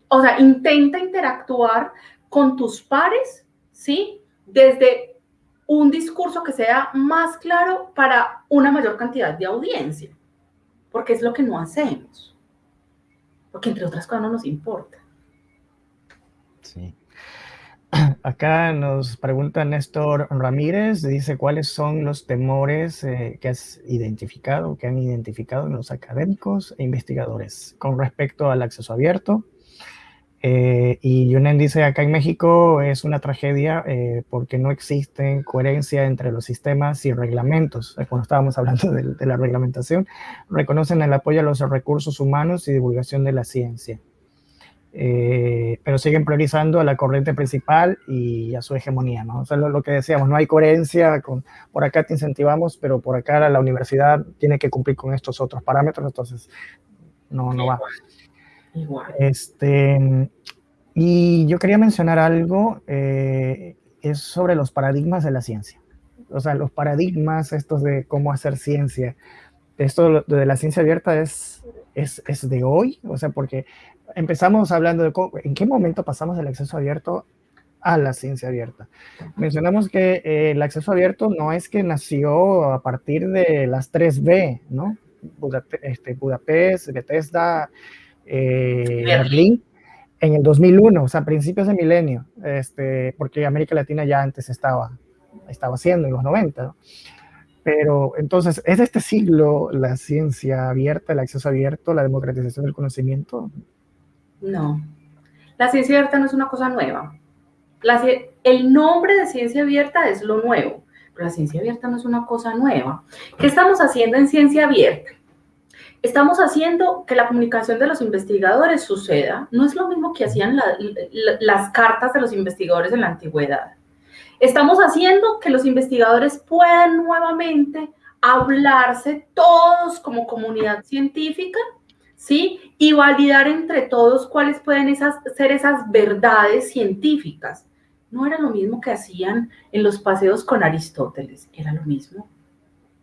O sea, intenta interactuar con tus pares ¿sí? Desde un discurso que sea más claro para una mayor cantidad de audiencia, porque es lo que no hacemos, porque entre otras cosas no nos importa. Sí. Acá nos pregunta Néstor Ramírez, dice cuáles son los temores eh, que has identificado, que han identificado en los académicos e investigadores con respecto al acceso abierto, eh, y Yunen dice, acá en México es una tragedia eh, porque no existen coherencia entre los sistemas y reglamentos. Cuando estábamos hablando de, la reglamentación, reconocen el apoyo a los recursos humanos y divulgación de la ciencia. Eh, pero siguen priorizando a la corriente principal y a su hegemonía, ¿no? O sea, lo, que decíamos, no hay coherencia, con, por acá te incentivamos, pero por acá la, universidad tiene que cumplir con estos otros parámetros, entonces no, no va. Igual. Este, y yo quería mencionar algo, eh, es sobre los paradigmas de la ciencia. O sea, los paradigmas estos de cómo hacer ciencia. Esto de la ciencia abierta es, es, es de hoy, o sea, porque empezamos hablando de en qué momento pasamos del acceso abierto a la ciencia abierta. Mencionamos que eh, el acceso abierto no es que nació a partir de las 3B, ¿no? Budapest, este, Budapest Bethesda, eh, Berlín en el 2001, o sea, principios de milenio, este, porque América Latina ya antes estaba, estaba haciendo en los 90, Pero entonces, ¿es de este siglo la ciencia abierta, el acceso abierto, la democratización del conocimiento? No, la ciencia abierta no es una cosa nueva. el nombre de ciencia abierta es lo nuevo, pero la ciencia abierta no es una cosa nueva. ¿Qué estamos haciendo en ciencia abierta? estamos haciendo que la comunicación de los investigadores suceda. No es lo mismo que hacían las cartas de los investigadores en la antigüedad. Estamos haciendo que los investigadores puedan nuevamente hablarse todos como comunidad científica, ¿sí? Y validar entre todos cuáles pueden esas, ser esas verdades científicas. No era lo mismo que hacían en los paseos con Aristóteles, era lo mismo.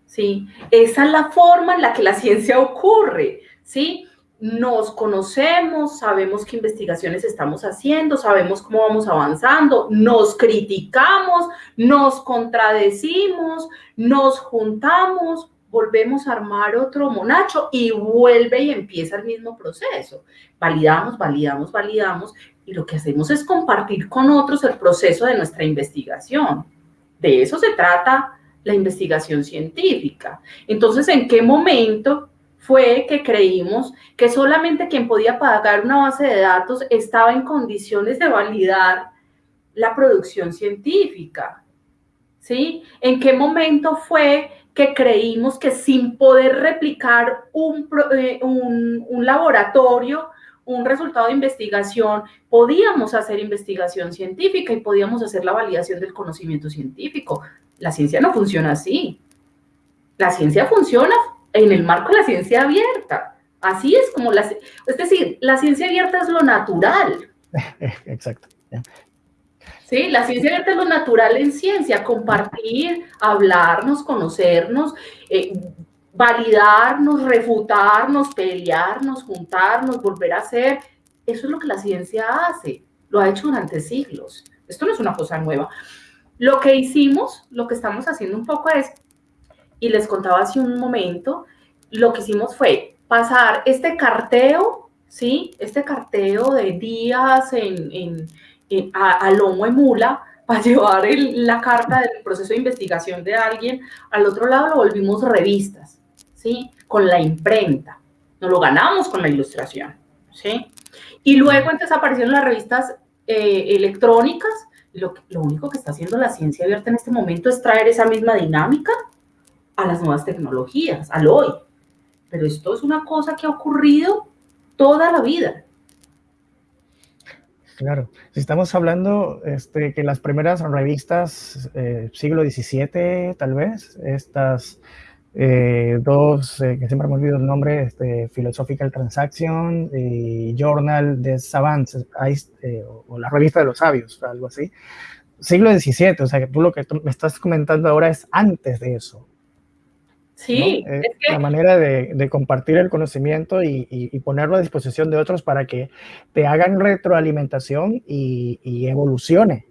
¿sí? Esa es la forma en la que la ciencia ocurre, ¿sí? Nos conocemos, sabemos qué investigaciones estamos haciendo, sabemos cómo vamos avanzando, nos criticamos, nos contradecimos, nos juntamos, volvemos a armar otro monacho y vuelve y empieza el mismo proceso. Validamos, validamos, validamos y lo que hacemos es compartir con otros el proceso de nuestra investigación. De eso se trata la investigación científica. Entonces, ¿en qué momento fue que creímos que solamente quien podía pagar una base de datos estaba en condiciones de validar la producción científica? ¿Sí? ¿En qué momento fue que creímos que sin poder replicar un, eh, un, un laboratorio, un resultado de investigación, podíamos hacer investigación científica y podíamos hacer la validación del conocimiento científico. La ciencia no funciona así. La ciencia funciona en el marco de la ciencia abierta. Así es como la... Es decir, la ciencia abierta es lo natural. Exacto. Sí, la ciencia abierta es lo natural en ciencia, compartir, hablarnos, conocernos, eh, validarnos, refutarnos, pelearnos, juntarnos, volver a hacer. Eso es lo que la ciencia hace, lo ha hecho durante siglos. Esto no es una cosa nueva. Lo que hicimos, lo que estamos haciendo un poco es, y les contaba hace un momento, lo que hicimos fue pasar este carteo, ¿sí? Este carteo de días en, a, lomo de mula para llevar la carta del proceso de investigación de alguien. Al otro lado lo volvimos revistas, ¿sí? Con la imprenta. Nos lo ganamos con la ilustración, ¿sí? Y luego entonces aparecieron las revistas eh, electrónicas. Lo, lo único que está haciendo la ciencia abierta en este momento es traer esa misma dinámica a las nuevas tecnologías, al hoy. Pero esto es una cosa que ha ocurrido toda la vida. Claro, si estamos hablando este, que las primeras revistas eh, siglo XVII, tal vez, estas eh, dos, eh, que siempre me olvido el nombre, este, Philosophical Transaction y Journal de Savants, eh, o, la revista de los sabios, algo así. Siglo XVII, o sea que tú lo que me estás comentando ahora es antes de eso. Sí, es que... la manera de, compartir el conocimiento y, ponerlo a disposición de otros para que te hagan retroalimentación y, evolucione.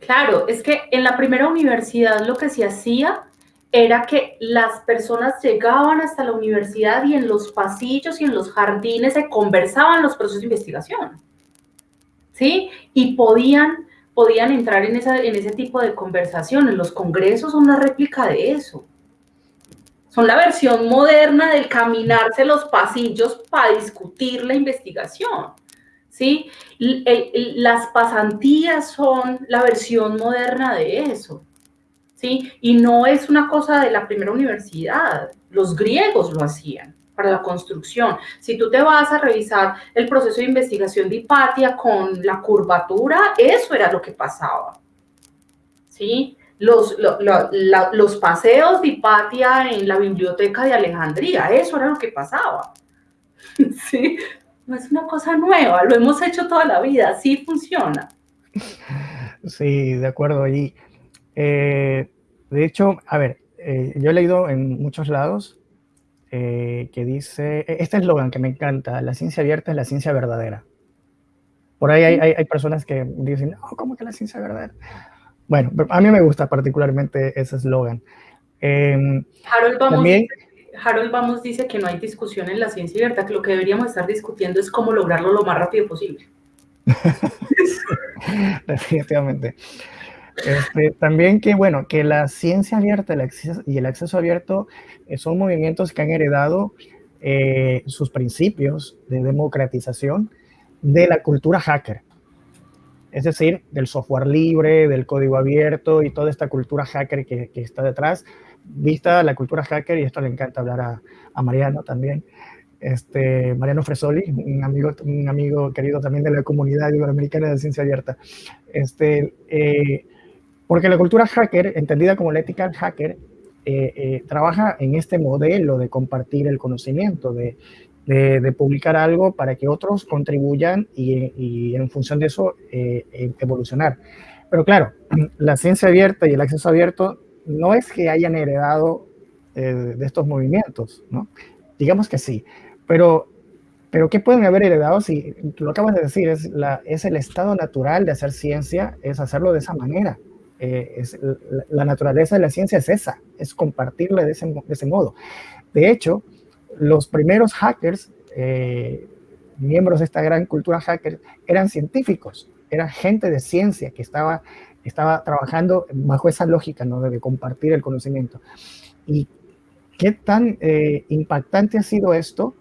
Claro, es que en la primera universidad lo que se hacía era que las personas llegaban hasta la universidad y en los pasillos y en los jardines se conversaban los procesos de investigación. ¿Sí? Y podían, podían entrar en, esa, en ese tipo de conversaciones. Los congresos son una réplica de eso son la versión moderna del caminarse los pasillos para discutir la investigación. ¿sí? las pasantías son la versión moderna de eso. ¿sí? Y no es una cosa de la primera universidad. Los griegos lo hacían para la construcción. Si tú te vas a revisar el proceso de investigación de Hipatia con la curvatura, eso era lo que pasaba. ¿sí? Los, los paseos de Hipatia en la biblioteca de Alejandría, eso era lo que pasaba. Sí, no es una cosa nueva, lo hemos hecho toda la vida, sí funciona. Sí, de acuerdo. Y eh, de hecho, a ver, eh, yo he leído en muchos lados eh, que dice, e, este eslogan que me encanta, la ciencia abierta es la ciencia verdadera. Por ahí hay, hay, hay personas que dicen, no, ¿cómo que la ciencia verdadera? Bueno, a mí me gusta particularmente ese eslogan. Em, Harold, Vamos dice, Harold Vamos dice que no hay discusión en la ciencia abierta, que lo que deberíamos estar discutiendo es cómo lograrlo lo más rápido posible. Definitivamente. Este, también que, bueno, que la ciencia abierta y el acceso abierto eh, son movimientos que han heredado eh, sus principios de democratización de la cultura hacker es decir, del software libre, del código abierto y toda esta cultura hacker que, está detrás. Vista la cultura hacker, y esto le encanta hablar a, Mariano también, este, Mariano Fresoli, un amigo, un amigo querido también de la comunidad iberoamericana de ciencia abierta. Este, eh, porque la cultura hacker, entendida como la ética hacker, eh, eh, trabaja en este modelo de compartir el conocimiento, de, de, publicar algo para que otros contribuyan y, en función de eso eh, eh, evolucionar. Pero claro, la ciencia abierta y el acceso abierto no es que hayan heredado eh, de estos movimientos, ¿no? Digamos que sí, pero, pero ¿qué pueden haber heredado si, lo acabas de decir, es, la, es el estado natural de hacer ciencia, es hacerlo de esa manera, es, la, naturaleza de la ciencia es esa, es compartirla de ese, de ese modo. De hecho, los primeros hackers, miembros de esta gran cultura hacker, eran científicos, era gente de ciencia que estaba, estaba trabajando bajo esa lógica ¿no? de compartir el conocimiento. Y qué tan eh, impactante ha sido esto,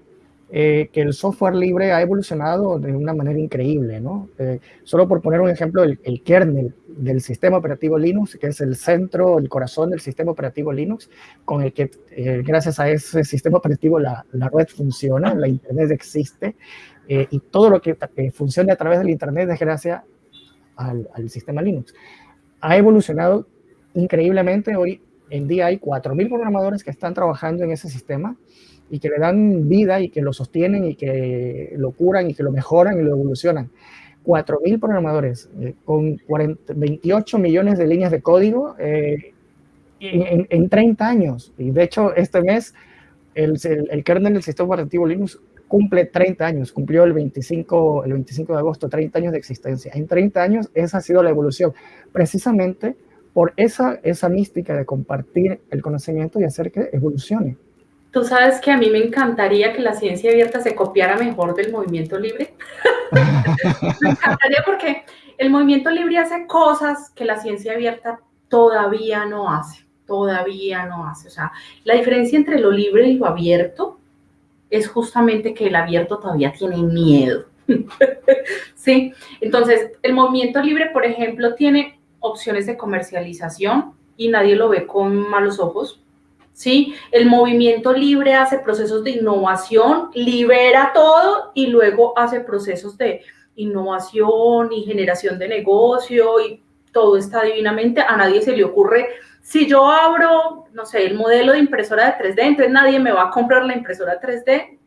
eh, que el software libre ha evolucionado de una manera increíble, ¿no? Eh, solo por poner un ejemplo, el, kernel del sistema operativo Linux, que es el centro, el corazón del sistema operativo Linux, con el que gracias a ese sistema operativo la, la red funciona, la Internet existe, eh, y todo lo que eh, funcione a través del Internet es gracias al, sistema Linux. Ha evolucionado increíblemente. Hoy en día hay 4.000 programadores que están trabajando en ese sistema y que le dan vida y que lo sostienen y que lo curan y que lo mejoran y lo evolucionan. 4.000 programadores eh, con 28 millones de líneas de código en, en, 30 años. Y de hecho, este mes el, el, el kernel del sistema operativo Linux cumple 30 años, cumplió el 25, el 25 de agosto, 30 años de existencia. En 30 años esa ha sido la evolución, precisamente por esa, esa mística de compartir el conocimiento y hacer que evolucione. Tú sabes que a mí me encantaría que la ciencia abierta se copiara mejor del movimiento libre. me encantaría porque el movimiento libre hace cosas que la ciencia abierta todavía no hace, todavía no hace. O sea, la diferencia entre lo libre y lo abierto es justamente que el abierto todavía tiene miedo. ¿Sí? Entonces, el movimiento libre, por ejemplo, tiene opciones de comercialización y nadie lo ve con malos ojos. ¿Sí? El movimiento libre hace procesos de innovación, libera todo y luego hace procesos de innovación y generación de negocio y todo está divinamente. A nadie se le ocurre si yo abro, no sé, el modelo de impresora de 3D, entonces nadie me va a comprar la impresora 3D.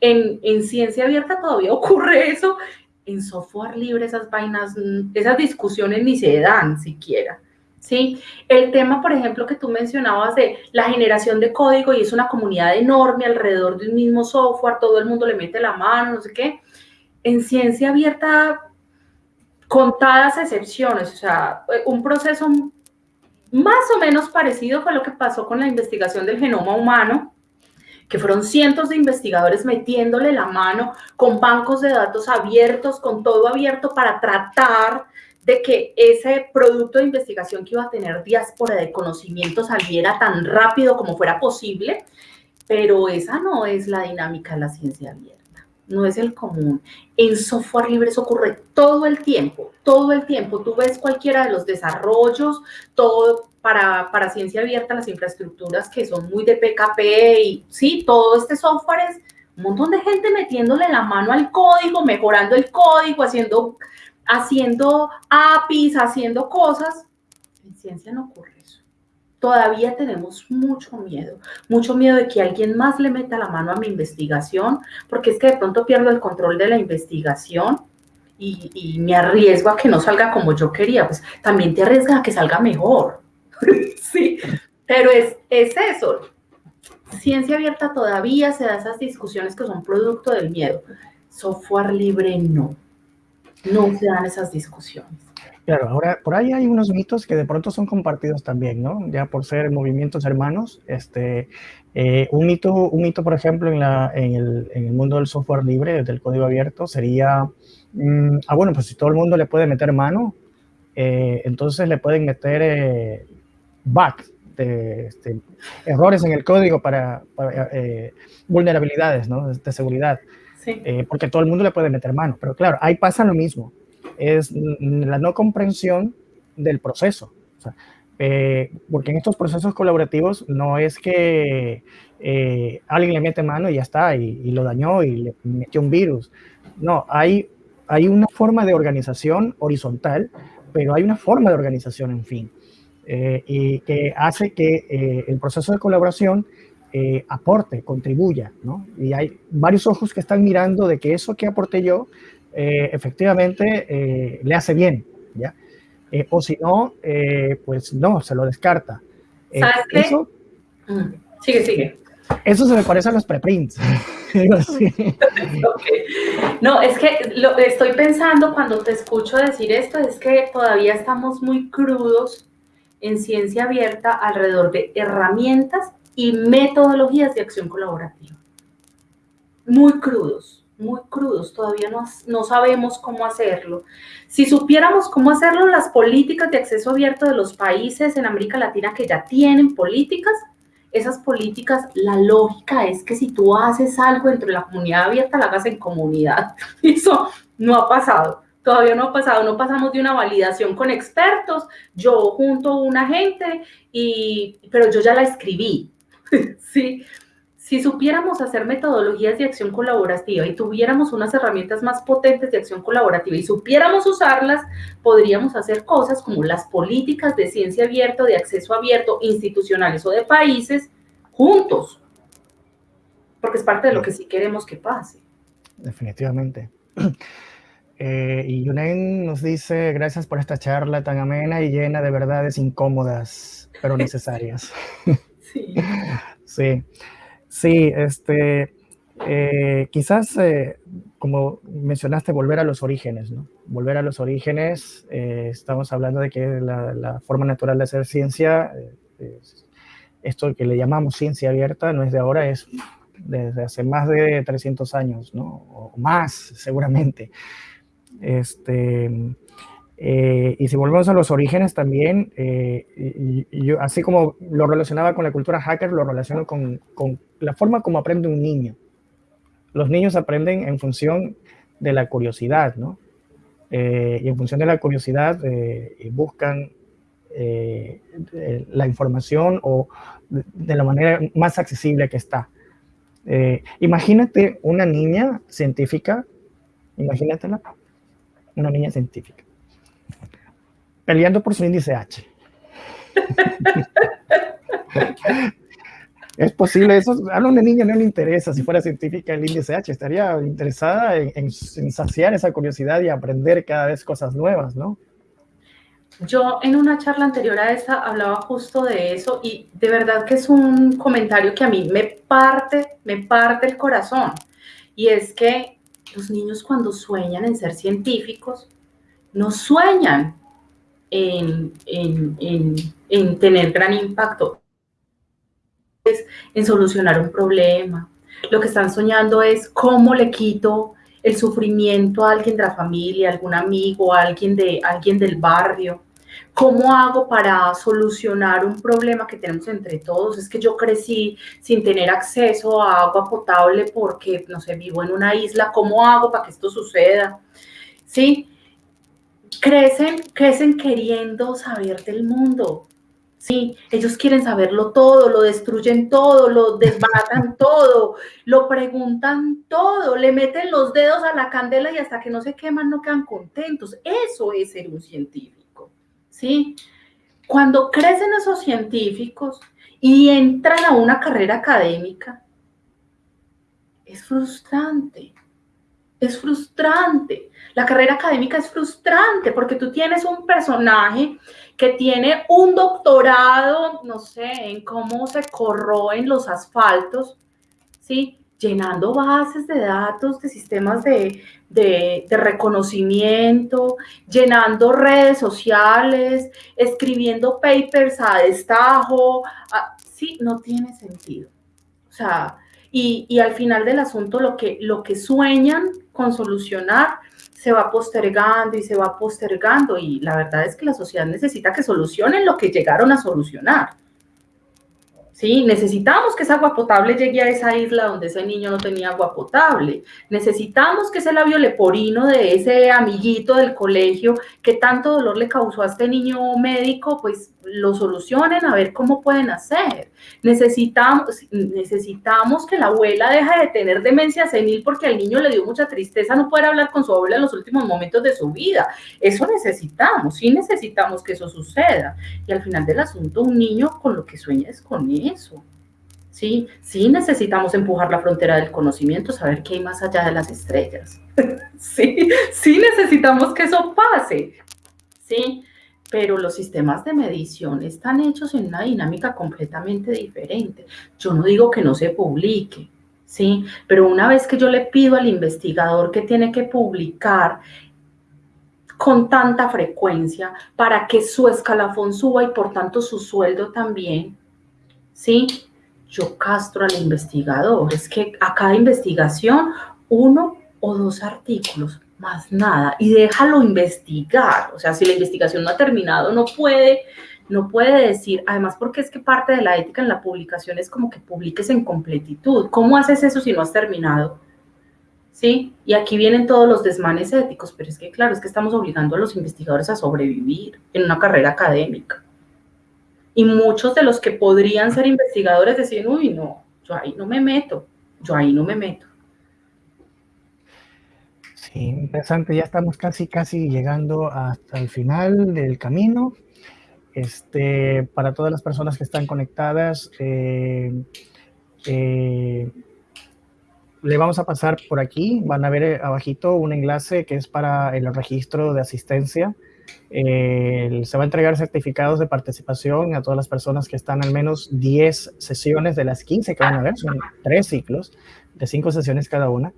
En, en ciencia abierta todavía ocurre eso. En software libre esas vainas, esas discusiones ni se dan siquiera. ¿Sí? El tema, por ejemplo, que tú mencionabas de la generación de código y es una comunidad enorme alrededor de un mismo software, todo el mundo le mete la mano, no sé qué. En ciencia abierta, contadas excepciones, o sea, un proceso más o menos parecido fue lo que pasó con la investigación del genoma humano, que fueron cientos de investigadores metiéndole la mano con bancos de datos abiertos, con todo abierto para tratar de que ese producto de investigación que iba a tener diáspora de conocimiento saliera tan rápido como fuera posible, pero esa no es la dinámica de la ciencia abierta no es el común. En software libre eso ocurre todo el tiempo, todo el tiempo. Tú ves cualquiera de los desarrollos, todo para, para ciencia abierta, las infraestructuras que son muy de PKP y sí, todo este software es un montón de gente metiéndole la mano al código, mejorando el código, haciendo, haciendo APIs, haciendo cosas. En ciencia no ocurre todavía tenemos mucho miedo, mucho miedo de que alguien más le meta la mano a mi investigación, porque es que de pronto pierdo el control de la investigación y, me arriesgo a que no salga como yo quería, pues también te arriesgas a que salga mejor. sí, pero es, es eso. Ciencia abierta todavía se da esas discusiones que son producto del miedo. Software libre no. No se dan esas discusiones. Claro, ahora por ahí hay unos mitos que de pronto son compartidos también, ¿no? Ya por ser movimientos hermanos. Este, eh, un, mito, un mito, por ejemplo, en, la, en, el, en, el, mundo del software libre, del código abierto, sería, mm, ah, bueno, pues si todo el mundo le puede meter mano, eh, entonces le pueden meter eh, bugs, de, este, errores en el código para, vulnerabilidades, ¿no? De, seguridad. Sí. porque todo el mundo le puede meter mano. Pero claro, ahí pasa lo mismo es la no comprensión del proceso. Eh, porque en estos procesos colaborativos no es que eh, alguien le mete mano y ya está, y, lo dañó y le metió un virus. No, hay, hay una forma de organización horizontal, pero hay una forma de organización, en fin, eh, y que hace que el proceso de colaboración aporte, contribuya, ¿no? Y hay varios ojos que están mirando de que eso que aporté yo eh, efectivamente eh, le hace bien, ¿ya? Eh, o si no, pues no, se lo descarta. ¿Sabes qué? Eso, mm, sigue, sigue. Eso se me parece a los preprints. No, es que lo estoy pensando cuando te escucho decir esto, es que todavía estamos muy crudos en ciencia abierta alrededor de herramientas y metodologías de acción colaborativa. Muy crudos, muy crudos, todavía no, no sabemos cómo hacerlo. Si supiéramos cómo hacerlo, las políticas de acceso abierto de los países en América Latina que ya tienen políticas, esas políticas, la lógica es que si tú haces algo dentro de la comunidad abierta, la hagas en comunidad. Eso no ha pasado. Todavía no ha pasado, no pasamos de una validación con expertos, yo junto a una gente, y, pero yo ya la escribí, ¿sí? Si supiéramos hacer metodologías de acción colaborativa y tuviéramos unas herramientas más potentes de acción colaborativa y supiéramos usarlas, podríamos hacer cosas como las políticas de ciencia abierta, de acceso abierto, institucionales o de países, juntos. Porque es parte de lo que sí queremos que pase. Definitivamente. Eh, y Yunen nos dice, gracias por esta charla tan amena y llena de verdades incómodas, pero necesarias. Sí. sí. Este, eh, quizás, eh, como mencionaste, volver a los orígenes, ¿no? Volver a los orígenes, eh, estamos hablando de que la, forma natural de hacer ciencia, esto que le llamamos ciencia abierta, no es de ahora, es desde hace más de 300 años, ¿no? O más, seguramente. Este, eh, y si volvemos a los orígenes también, eh, yo, así como lo relacionaba con la cultura hacker, lo relaciono con, la forma como aprende un niño. Los niños aprenden en función de la curiosidad, ¿no? Eh, y en función de la curiosidad buscan la información o de, de, la manera más accesible que está. imagínate una niña científica, imagínatela, una niña científica peleando por su índice H. es posible eso. A una niña no le interesa si fuera científica el índice H, estaría interesada en, saciar esa curiosidad y aprender cada vez cosas nuevas, ¿no? Yo en una charla anterior a esa hablaba justo de eso y de verdad que es un comentario que a mí me parte, me parte el corazón. Y es que los niños cuando sueñan en ser científicos, no sueñan en, tener gran impacto, es en solucionar un problema. Lo que están soñando es cómo le quito el sufrimiento a alguien de la familia, a algún amigo, a alguien, de, alguien del barrio. ¿Cómo hago para solucionar un problema que tenemos entre todos? Es que yo crecí sin tener acceso a agua potable porque, no sé, vivo en una isla. ¿Cómo hago para que esto suceda? ¿Sí? Crecen, crecen queriendo saber del mundo. Sí, ellos quieren saberlo todo, lo destruyen todo, lo desbaratan todo, lo preguntan todo, le meten los dedos a la candela y hasta que no se queman no quedan contentos. Eso es ser un científico. ¿Sí? Cuando crecen esos científicos y entran a una carrera académica, es frustrante es frustrante. La carrera académica es frustrante porque tú tienes un personaje que tiene un doctorado, no sé, en cómo se corroen los asfaltos, ¿sí? Llenando bases de datos, de sistemas de, de, reconocimiento, llenando redes sociales, escribiendo papers a destajo. sí, no tiene sentido. O sea, y, al final del asunto lo que, lo que sueñan con solucionar se va postergando y se va postergando y la verdad es que la sociedad necesita que solucionen lo que llegaron a solucionar. ¿sí? Necesitamos que esa agua potable llegue a esa isla donde ese niño no tenía agua potable. Necesitamos que ese labio leporino de ese amiguito del colegio que tanto dolor le causó a este niño médico, pues lo solucionen a ver cómo pueden hacer. Necesitamos, necesitamos que la abuela deje de tener demencia senil porque al niño le dio mucha tristeza no poder hablar con su abuela en los últimos momentos de su vida. Eso necesitamos, sí necesitamos que eso suceda. Y al final del asunto, un niño con lo que sueña es con eso. Sí, sí necesitamos empujar la frontera del conocimiento, saber qué hay más allá de las estrellas. sí, sí necesitamos que eso pase. Sí, pero los sistemas de medición están hechos en una dinámica completamente diferente. Yo no digo que no se publique, ¿sí? Pero una vez que yo le pido al investigador que tiene que publicar con tanta frecuencia para que su escalafón suba y por tanto su sueldo también, ¿sí? Yo castro al investigador. Es que a cada investigación uno o dos artículos, más nada, y déjalo investigar. O sea, si la investigación no ha terminado, no puede no puede decir, además porque es que parte de la ética en la publicación es como que publiques en completitud. ¿Cómo haces eso si no has terminado? ¿Sí? Y aquí vienen todos los desmanes éticos, pero es que claro, es que estamos obligando a los investigadores a sobrevivir en una carrera académica. Y muchos de los que podrían ser investigadores deciden, uy, no, yo ahí no me meto, yo ahí no me meto. Sí, interesante, ya estamos casi, casi llegando hasta el final del camino. Este, para todas las personas que están conectadas, eh, eh, le vamos a pasar por aquí. Van a ver eh, abajito un enlace que es para el registro de asistencia. se va a entregar certificados de participación a todas las personas que están al menos 10 sesiones de las 15 que van a ver. Son tres ciclos de cinco sesiones cada una.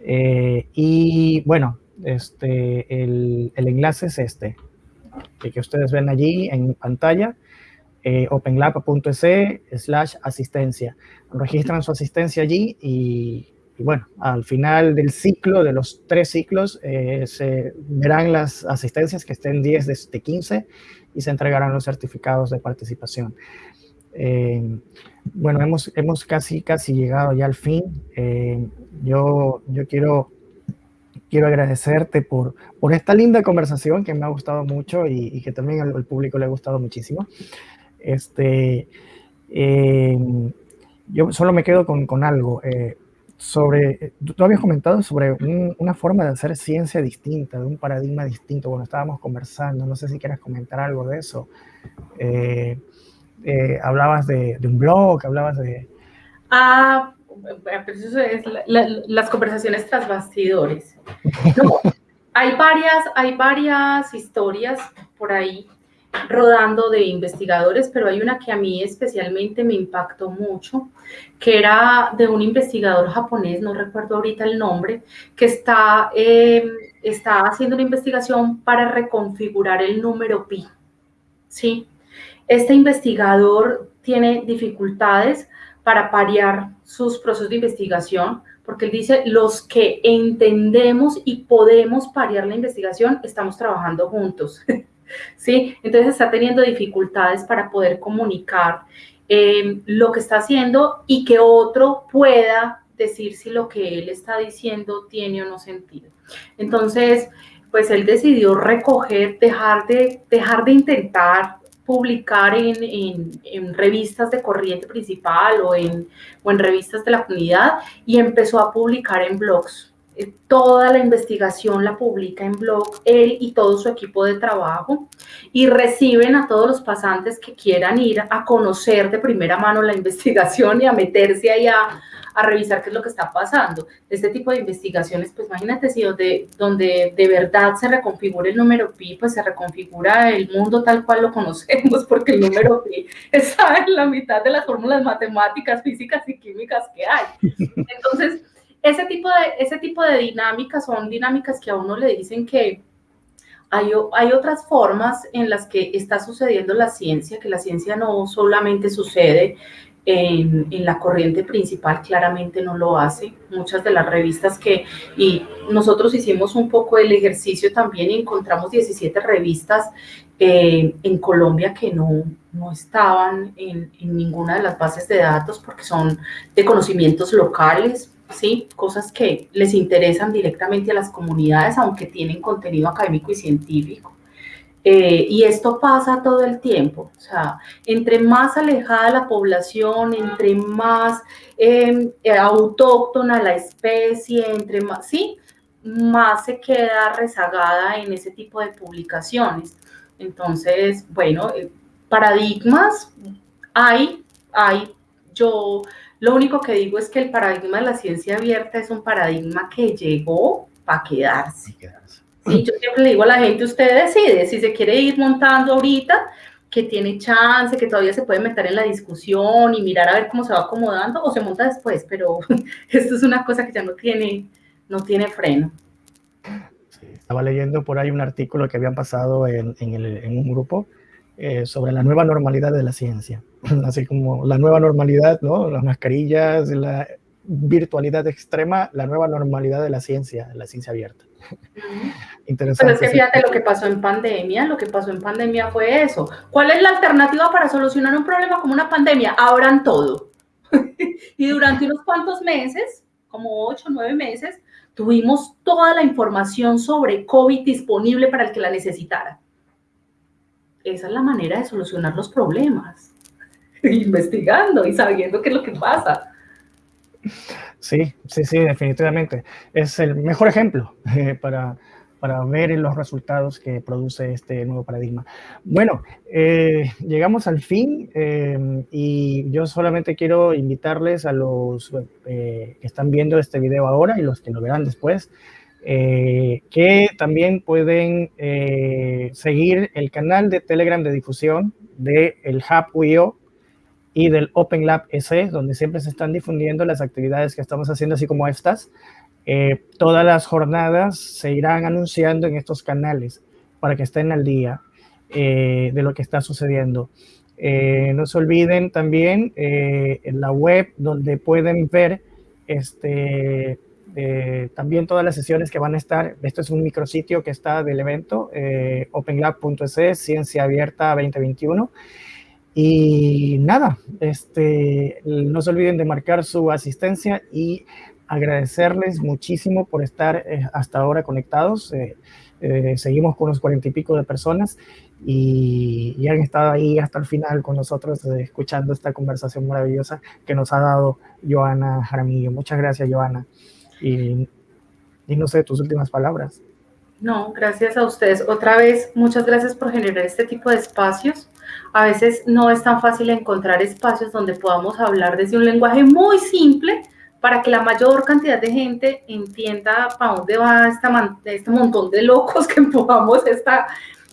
Y bueno, este, el, el enlace es este que, ustedes ven allí en pantalla, eh, openlab.es slash asistencia. Registran su asistencia allí y, bueno, al final del ciclo, de los tres ciclos, eh, se verán las asistencias que estén 10 de, 15 y se entregarán los certificados de participación. Eh, bueno, hemos, hemos casi, casi llegado ya al fin. Eh, yo, yo quiero quiero agradecerte por, por esta linda conversación que me ha gustado mucho y, que también al, público le ha gustado muchísimo. Este, eh, yo solo me quedo con, con algo. Eh, sobre, tú habías comentado sobre una forma de hacer ciencia distinta, de un paradigma distinto. Bueno, estábamos conversando, no sé si quieres comentar algo de eso. Eh, hablabas de, un blog, hablabas de... Ah, eso es las conversaciones tras bastidores. hay, varias, hay varias historias por ahí rodando de investigadores, pero hay una que a mí especialmente me impactó mucho, que era de un investigador japonés, no recuerdo ahorita el nombre, que está, em, está haciendo una investigación para reconfigurar el número pi. ¿sí? Este investigador tiene dificultades para parear sus procesos de investigación, porque él dice, los que entendemos y podemos parear la investigación, estamos trabajando juntos. ¿Sí? Entonces está teniendo dificultades para poder comunicar eh, lo que está haciendo y que otro pueda decir si lo que él está diciendo tiene o no sentido. Entonces, pues él decidió recoger, dejar de, dejar de intentar publicar en, revistas de corriente principal o en, o en revistas de la comunidad y empezó a publicar en blogs. Eh, toda la investigación la publica en blog, él y todo su equipo de trabajo, y reciben a todos los pasantes que quieran ir a conocer de primera mano la investigación y a meterse ahí a, a revisar qué es lo que está pasando. Este tipo de investigaciones, pues imagínate si donde, donde de verdad se reconfigura el número pi, pues se reconfigura el mundo tal cual lo conocemos, porque el número pi está en la mitad de las fórmulas matemáticas, físicas y químicas que hay. Entonces, ese tipo de, ese tipo de dinámicas son dinámicas que a uno le dicen que hay, hay, otras formas en las que está sucediendo la ciencia, que la ciencia no solamente sucede en, la corriente principal claramente no lo hace. Muchas de las revistas que, y nosotros hicimos un poco el ejercicio también y encontramos 17 revistas eh, en Colombia que no, no estaban en, en, ninguna de las bases de datos porque son de conocimientos locales, ¿sí? cosas que les interesan directamente a las comunidades, aunque tienen contenido académico y científico. Eh, y esto pasa todo el tiempo, o sea, entre más alejada la población, entre más em, eh, autóctona la especie, entre más, sí, más se queda rezagada en ese tipo de publicaciones. Entonces, bueno, eh, paradigmas hay, hay, yo lo único que digo es que el paradigma de la ciencia abierta es un paradigma que llegó para quedarse. Sí, yo siempre le digo a la gente, usted decide si se quiere ir montando ahorita que tiene chance, que todavía se puede meter en la discusión y mirar a ver cómo se va acomodando o se monta después, pero esto es una cosa que ya no tiene, no tiene freno. estaba leyendo por ahí un artículo que habían pasado en, en, un grupo eh, sobre la nueva normalidad de la ciencia, así como la nueva normalidad, ¿no? Las mascarillas, la virtualidad extrema, la nueva normalidad de la ciencia, la ciencia abierta. Interesante. Pero es que fíjate lo que pasó en pandemia, lo que pasó en pandemia fue eso. ¿Cuál es la alternativa para solucionar un problema como una pandemia? Abran todo. y durante unos cuantos meses, como ocho o nueve meses, tuvimos toda la información sobre COVID disponible para el que la necesitara. Esa es la manera de solucionar los problemas. Investigando y sabiendo qué es lo que pasa. Sí, sí, sí, definitivamente. Es el mejor ejemplo eh, para, para ver los resultados que produce este nuevo paradigma. Bueno, eh, llegamos al fin eh, y yo solamente quiero invitarles a los que están viendo este video ahora y los que lo verán después, que también pueden seguir el canal de Telegram de difusión del el Hub y del Open Lab S, donde siempre se están difundiendo las actividades que estamos haciendo, así como estas. Eh, todas las jornadas se irán anunciando en estos canales para que estén al día eh, de lo que está sucediendo. Eh, no se olviden también en la web donde pueden ver este, también todas las sesiones que van a estar. Esto es un micrositio que está del evento, openlab.es, Ciencia Abierta 2021. Y nada, este, no se olviden de marcar su asistencia y agradecerles muchísimo por estar eh, hasta ahora conectados. Eh, eh, seguimos con unos cuarenta y pico de personas y, y, han estado ahí hasta el final con nosotros escuchando esta conversación maravillosa que nos ha dado Joana Jaramillo. Muchas gracias, Joana. Y, no sé, tus últimas palabras. No, gracias a ustedes. Otra vez, muchas gracias por generar este tipo de espacios a veces no es tan fácil encontrar espacios donde podamos hablar desde un lenguaje muy simple para que la mayor cantidad de gente entienda para dónde va esta, este montón de locos que empujamos esta,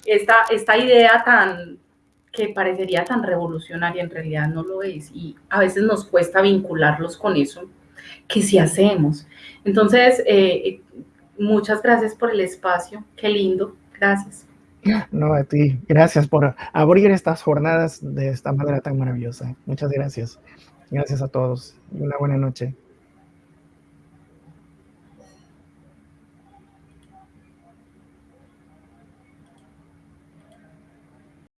esta idea tan que parecería tan revolucionaria, en realidad no lo es, y a veces nos cuesta vincularlos con eso, que si hacemos. Entonces, eh, muchas gracias por el espacio, qué lindo, gracias. No, a ti. Gracias por abrir estas jornadas de esta manera tan maravillosa. Muchas gracias. Gracias a todos. Una buena noche.